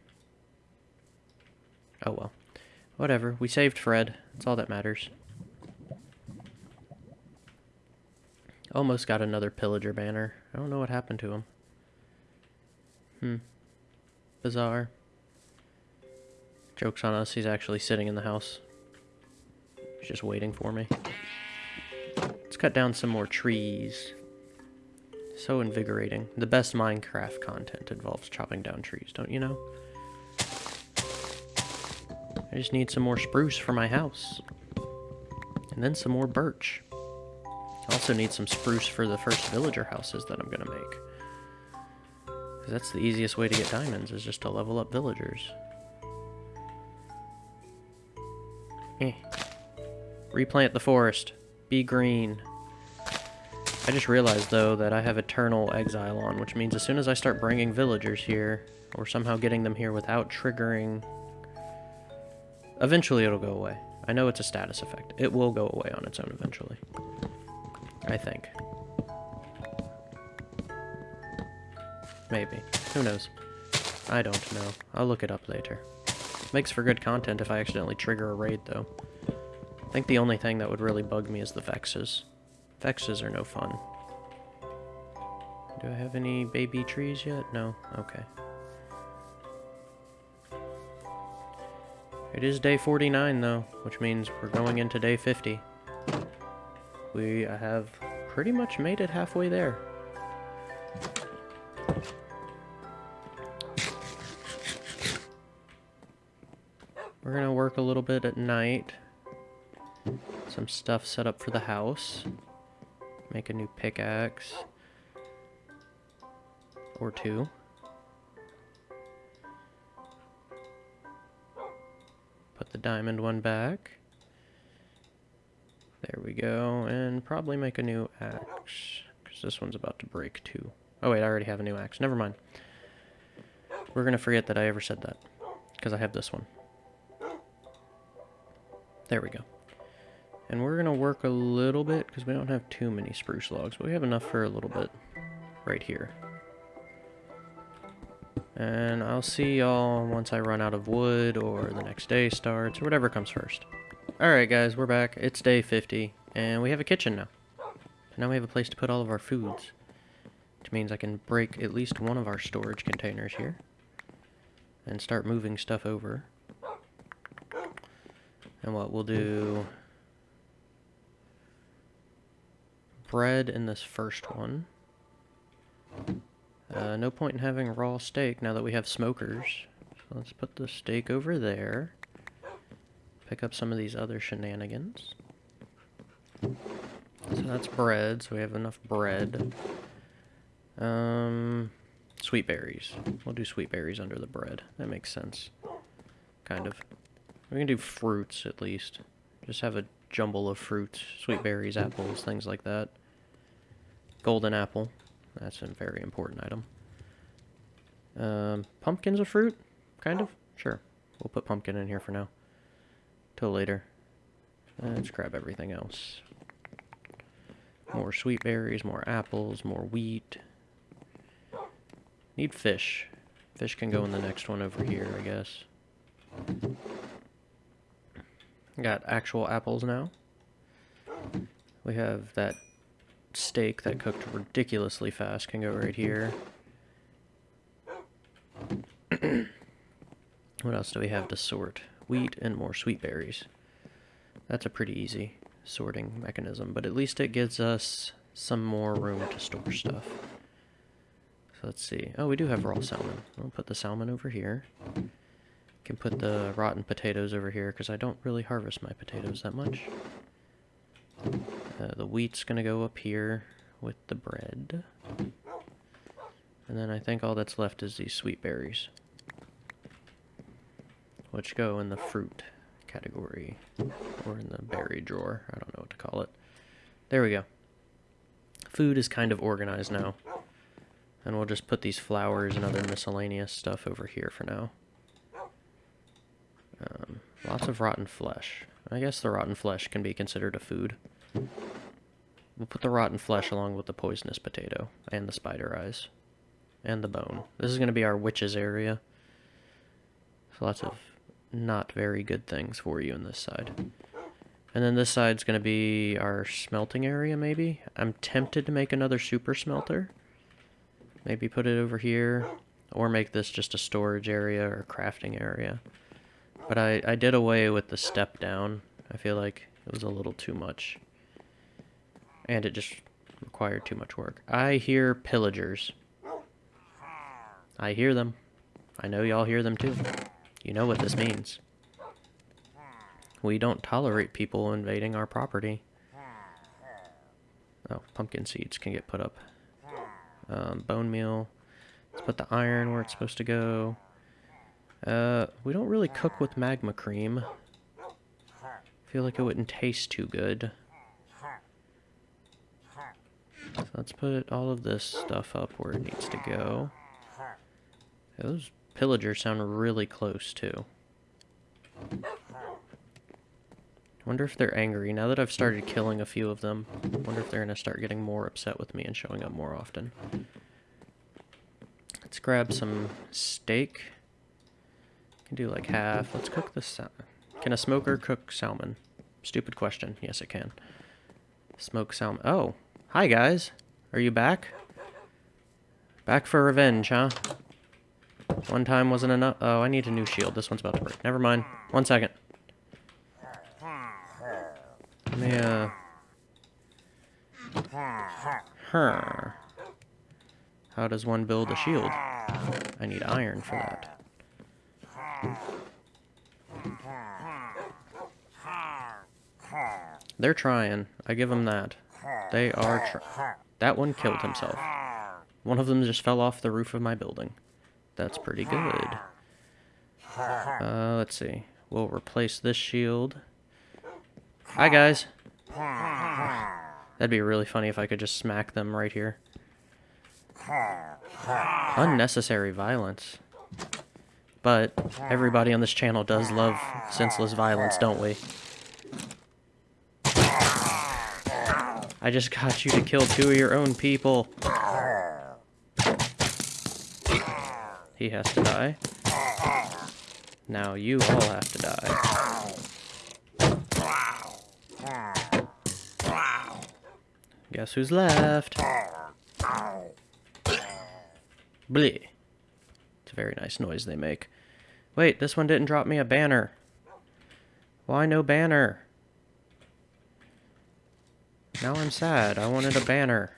Oh well. Whatever, we saved Fred. That's all that matters. Almost got another pillager banner. I don't know what happened to him. Hmm. Bizarre. Joke's on us, he's actually sitting in the house. He's just waiting for me. Let's cut down some more trees. So invigorating. The best Minecraft content involves chopping down trees, don't you know? I just need some more spruce for my house. And then some more birch. I also need some spruce for the first villager houses that I'm going to make. Because that's the easiest way to get diamonds, is just to level up villagers. Eh. Replant the forest. Be green. I just realized, though, that I have Eternal Exile on, which means as soon as I start bringing villagers here, or somehow getting them here without triggering... Eventually it'll go away. I know it's a status effect. It will go away on its own eventually. I think. Maybe. Who knows? I don't know. I'll look it up later. Makes for good content if I accidentally trigger a raid, though. I think the only thing that would really bug me is the Vexes. Vexes are no fun. Do I have any baby trees yet? No? Okay. It is day 49, though, which means we're going into day 50. We have pretty much made it halfway there. We're gonna work a little bit at night. Some stuff set up for the house. Make a new pickaxe. Or two. Put the diamond one back. There we go. And probably make a new axe. Because this one's about to break too. Oh wait, I already have a new axe. Never mind. We're going to forget that I ever said that. Because I have this one. There we go. And we're going to work a little bit, because we don't have too many spruce logs, but we have enough for a little bit right here. And I'll see y'all once I run out of wood, or the next day starts, or whatever comes first. Alright guys, we're back. It's day 50, and we have a kitchen now. now we have a place to put all of our foods. Which means I can break at least one of our storage containers here. And start moving stuff over. And what we'll do... Bread in this first one. Uh, no point in having raw steak now that we have smokers. So let's put the steak over there. Pick up some of these other shenanigans. So that's bread, so we have enough bread. Um, sweet berries. We'll do sweet berries under the bread. That makes sense. Kind of. We can do fruits, at least. Just have a jumble of fruits. Sweet berries, apples, things like that. Golden apple. That's a very important item. Um, pumpkin's a fruit? Kind of? Sure. We'll put pumpkin in here for now. Till later. Let's grab everything else. More sweet berries, more apples, more wheat. Need fish. Fish can go in the next one over here, I guess. Got actual apples now. We have that steak that cooked ridiculously fast can go right here. what else do we have to sort? Wheat and more sweet berries. That's a pretty easy sorting mechanism, but at least it gives us some more room to store stuff. So let's see. Oh, we do have raw salmon. I'll put the salmon over here. Can put the rotten potatoes over here because I don't really harvest my potatoes that much. Uh, the wheat's going to go up here with the bread. And then I think all that's left is these sweet berries. Which go in the fruit category. Or in the berry drawer. I don't know what to call it. There we go. Food is kind of organized now. And we'll just put these flowers and other miscellaneous stuff over here for now. Um, lots of rotten flesh. I guess the rotten flesh can be considered a food. We'll put the rotten flesh along with the poisonous potato and the spider eyes and the bone. This is going to be our witches area. So lots of not very good things for you in this side. And then this side's going to be our smelting area, maybe? I'm tempted to make another super smelter. Maybe put it over here. Or make this just a storage area or crafting area. But I, I did away with the step down. I feel like it was a little too much. And it just required too much work. I hear pillagers. I hear them. I know y'all hear them too. You know what this means. we don't tolerate people invading our property. Oh, pumpkin seeds can get put up. Um, bone meal. Let's put the iron where it's supposed to go. Uh, we don't really cook with magma cream. feel like it wouldn't taste too good. So let's put all of this stuff up where it needs to go. Those pillagers sound really close, too. wonder if they're angry. Now that I've started killing a few of them, wonder if they're going to start getting more upset with me and showing up more often. Let's grab some steak. Can do like half. Let's cook this. Can a smoker cook salmon? Stupid question. Yes, it can. Smoke salmon. Oh, hi guys. Are you back? Back for revenge, huh? One time wasn't enough. Oh, I need a new shield. This one's about to break. Never mind. One second. Let me, uh... Huh. How does one build a shield? I need iron for that. They're trying. I give them that. They are That one killed himself. One of them just fell off the roof of my building. That's pretty good. Uh, let's see. We'll replace this shield. Hi, guys. That'd be really funny if I could just smack them right here. Unnecessary violence. But everybody on this channel does love senseless violence, don't we? I just got you to kill two of your own people. He has to die. Now you all have to die. Guess who's left? Bleh. It's a very nice noise they make. Wait, this one didn't drop me a banner. Why no banner? Now I'm sad. I wanted a banner.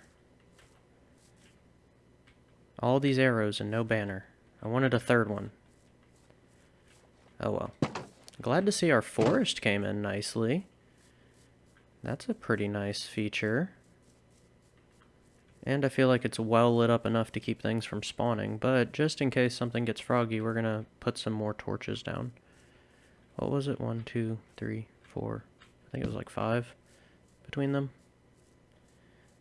All these arrows and no banner. I wanted a third one. Oh well. Glad to see our forest came in nicely. That's a pretty nice feature. And I feel like it's well lit up enough to keep things from spawning, but just in case something gets froggy, we're gonna put some more torches down. What was it? One, two, three, four. I think it was like five between them.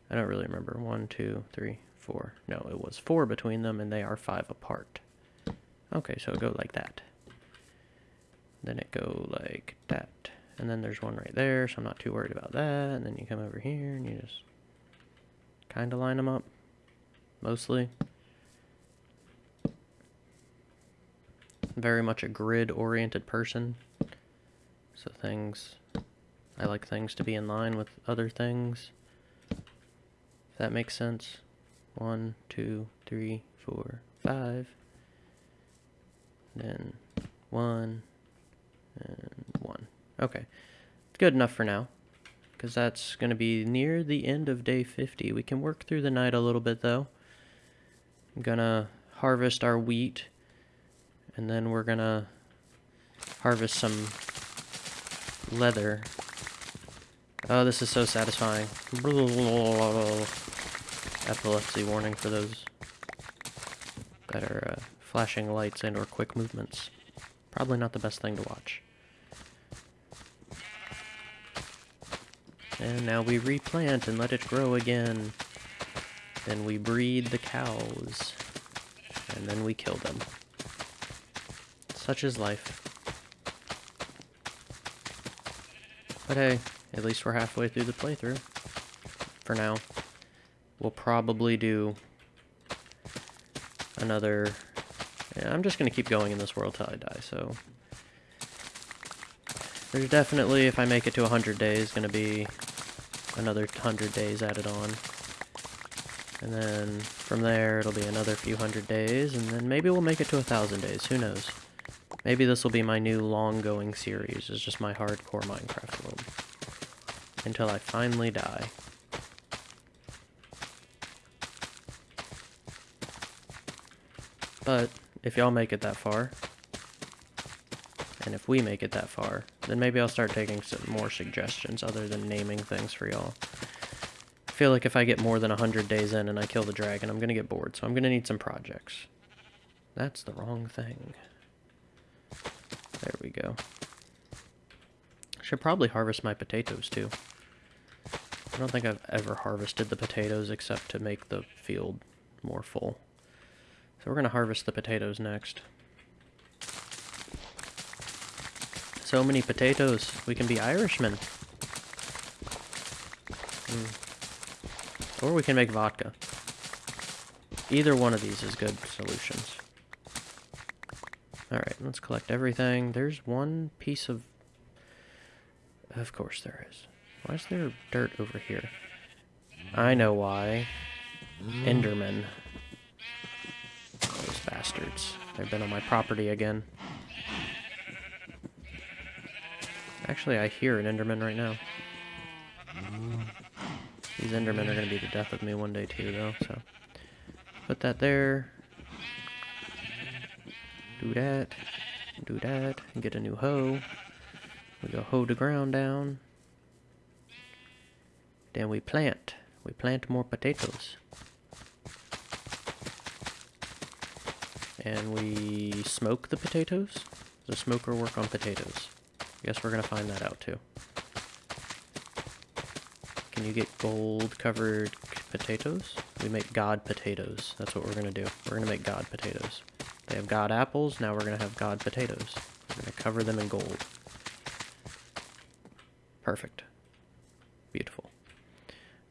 I don't really remember. One, two, three, four. No, it was four between them, and they are five apart. Okay, so go like that. Then it go like that. And then there's one right there, so I'm not too worried about that. And then you come over here, and you just kind of line them up, mostly. Very much a grid-oriented person, so things, I like things to be in line with other things, that makes sense. One, two, three, four, five, then one, and one. Okay, it's good enough for now because that's going to be near the end of day 50. We can work through the night a little bit though. I'm going to harvest our wheat and then we're going to harvest some leather. Oh, this is so satisfying. Epilepsy warning for those that are uh, flashing lights and or quick movements. Probably not the best thing to watch. And now we replant and let it grow again. Then we breed the cows. And then we kill them. Such is life. But hey, at least we're halfway through the playthrough. For now. We'll probably do another... Yeah, I'm just going to keep going in this world till I die, so... There's definitely, if I make it to 100 days, going to be another 100 days added on. And then from there, it'll be another few hundred days, and then maybe we'll make it to a thousand days. Who knows? Maybe this will be my new long-going series. It's just my hardcore Minecraft world. Until I finally die. But, if y'all make it that far, and if we make it that far, Then maybe I'll start taking some more suggestions other than naming things for y'all. I feel like if I get more than 100 days in and I kill the dragon, I'm going to get bored. So I'm going to need some projects. That's the wrong thing. There we go. Should probably harvest my potatoes too. I don't think I've ever harvested the potatoes except to make the field more full. So we're going to harvest the potatoes next. So many potatoes. We can be Irishmen. Mm. Or we can make vodka. Either one of these is good solutions. Alright, let's collect everything. There's one piece of... Of course there is. Why is there dirt over here? I know why. Endermen. Bastards. They've been on my property again. Actually, I hear an Enderman right now. These Endermen are going to be the death of me one day too, though, so... Put that there. Do that. Do that. Get a new hoe. We go hoe the ground down. Then we plant. We plant more potatoes. And we smoke the potatoes? Does a smoker work on potatoes? I Guess we're gonna find that out too. Can you get gold covered potatoes? We make god potatoes. That's what we're gonna do. We're gonna make god potatoes. They have god apples, now we're gonna have god potatoes. We're gonna cover them in gold. Perfect. Beautiful.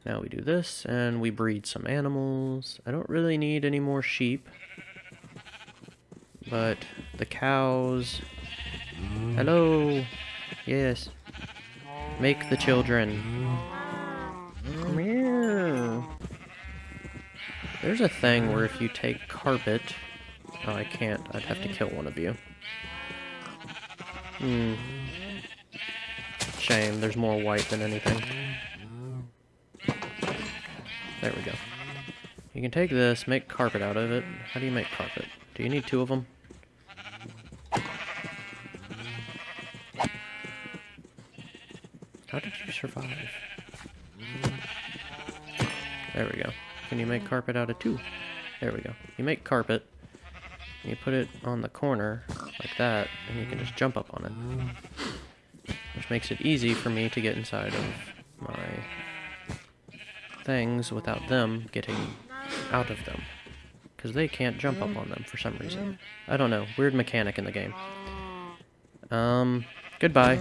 Now we do this, and we breed some animals. I don't really need any more sheep. But the cows... Hello! Yes. Make the children. Meow. There's a thing where if you take carpet... Oh, I can't. I'd have to kill one of you. Hmm. Shame, there's more white than anything. There we go. You can take this, make carpet out of it. How do you make carpet? Do you need two of them? How did you survive? There we go. Can you make carpet out of two? There we go. You make carpet, you put it on the corner, like that, and you can just jump up on it. Which makes it easy for me to get inside of my things without them getting out of them. Because they can't jump up on them for some reason. I don't know. Weird mechanic in the game. Um, goodbye.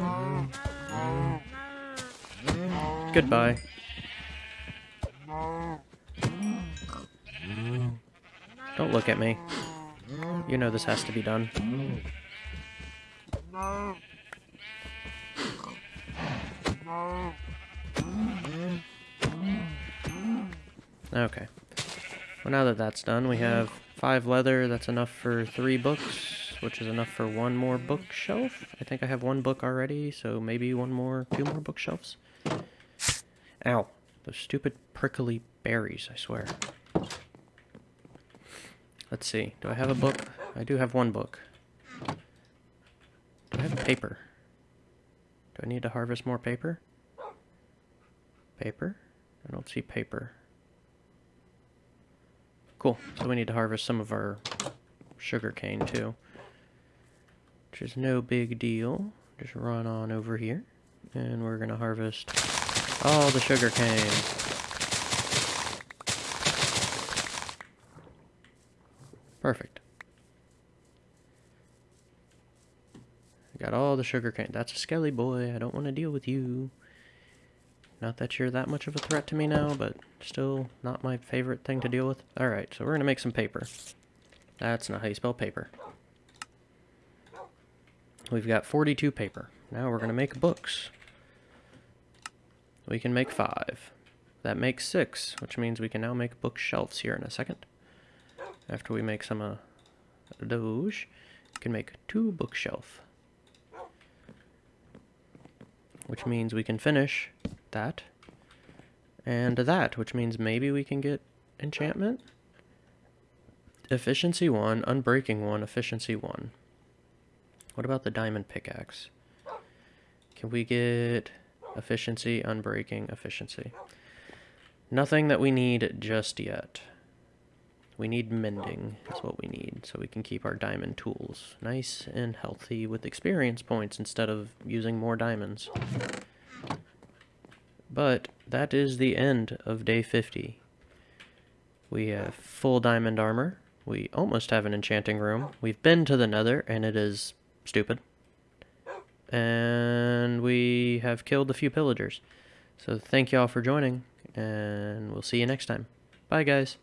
Goodbye. Don't look at me. You know this has to be done. Okay. Well, now that that's done, we have five leather. That's enough for three books, which is enough for one more bookshelf. I think I have one book already, so maybe one more, two more bookshelves. Ow. Those stupid prickly berries, I swear. Let's see. Do I have a book? I do have one book. Do I have paper? Do I need to harvest more paper? Paper? I don't see paper. Cool. So we need to harvest some of our sugar cane too. Which is no big deal. Just run on over here. And we're going to harvest all the sugar cane. Perfect. Got all the sugar cane. That's a skelly boy. I don't want to deal with you. Not that you're that much of a threat to me now, but still not my favorite thing to deal with. Alright, so we're going to make some paper. That's not how you spell paper. We've got 42 paper. Now we're going to make books. We can make five. That makes six, which means we can now make bookshelves here in a second. After we make some uh, those, we can make two bookshelf. Which means we can finish that and that, which means maybe we can get enchantment. Efficiency 1, Unbreaking 1, Efficiency 1. What about the diamond pickaxe? Can we get efficiency, unbreaking, efficiency? Nothing that we need just yet. We need mending, is what we need, so we can keep our diamond tools nice and healthy with experience points instead of using more diamonds. But that is the end of day 50. We have full diamond armor. We almost have an enchanting room. We've been to the nether, and it is stupid. And we have killed a few pillagers. So thank y'all for joining, and we'll see you next time. Bye, guys.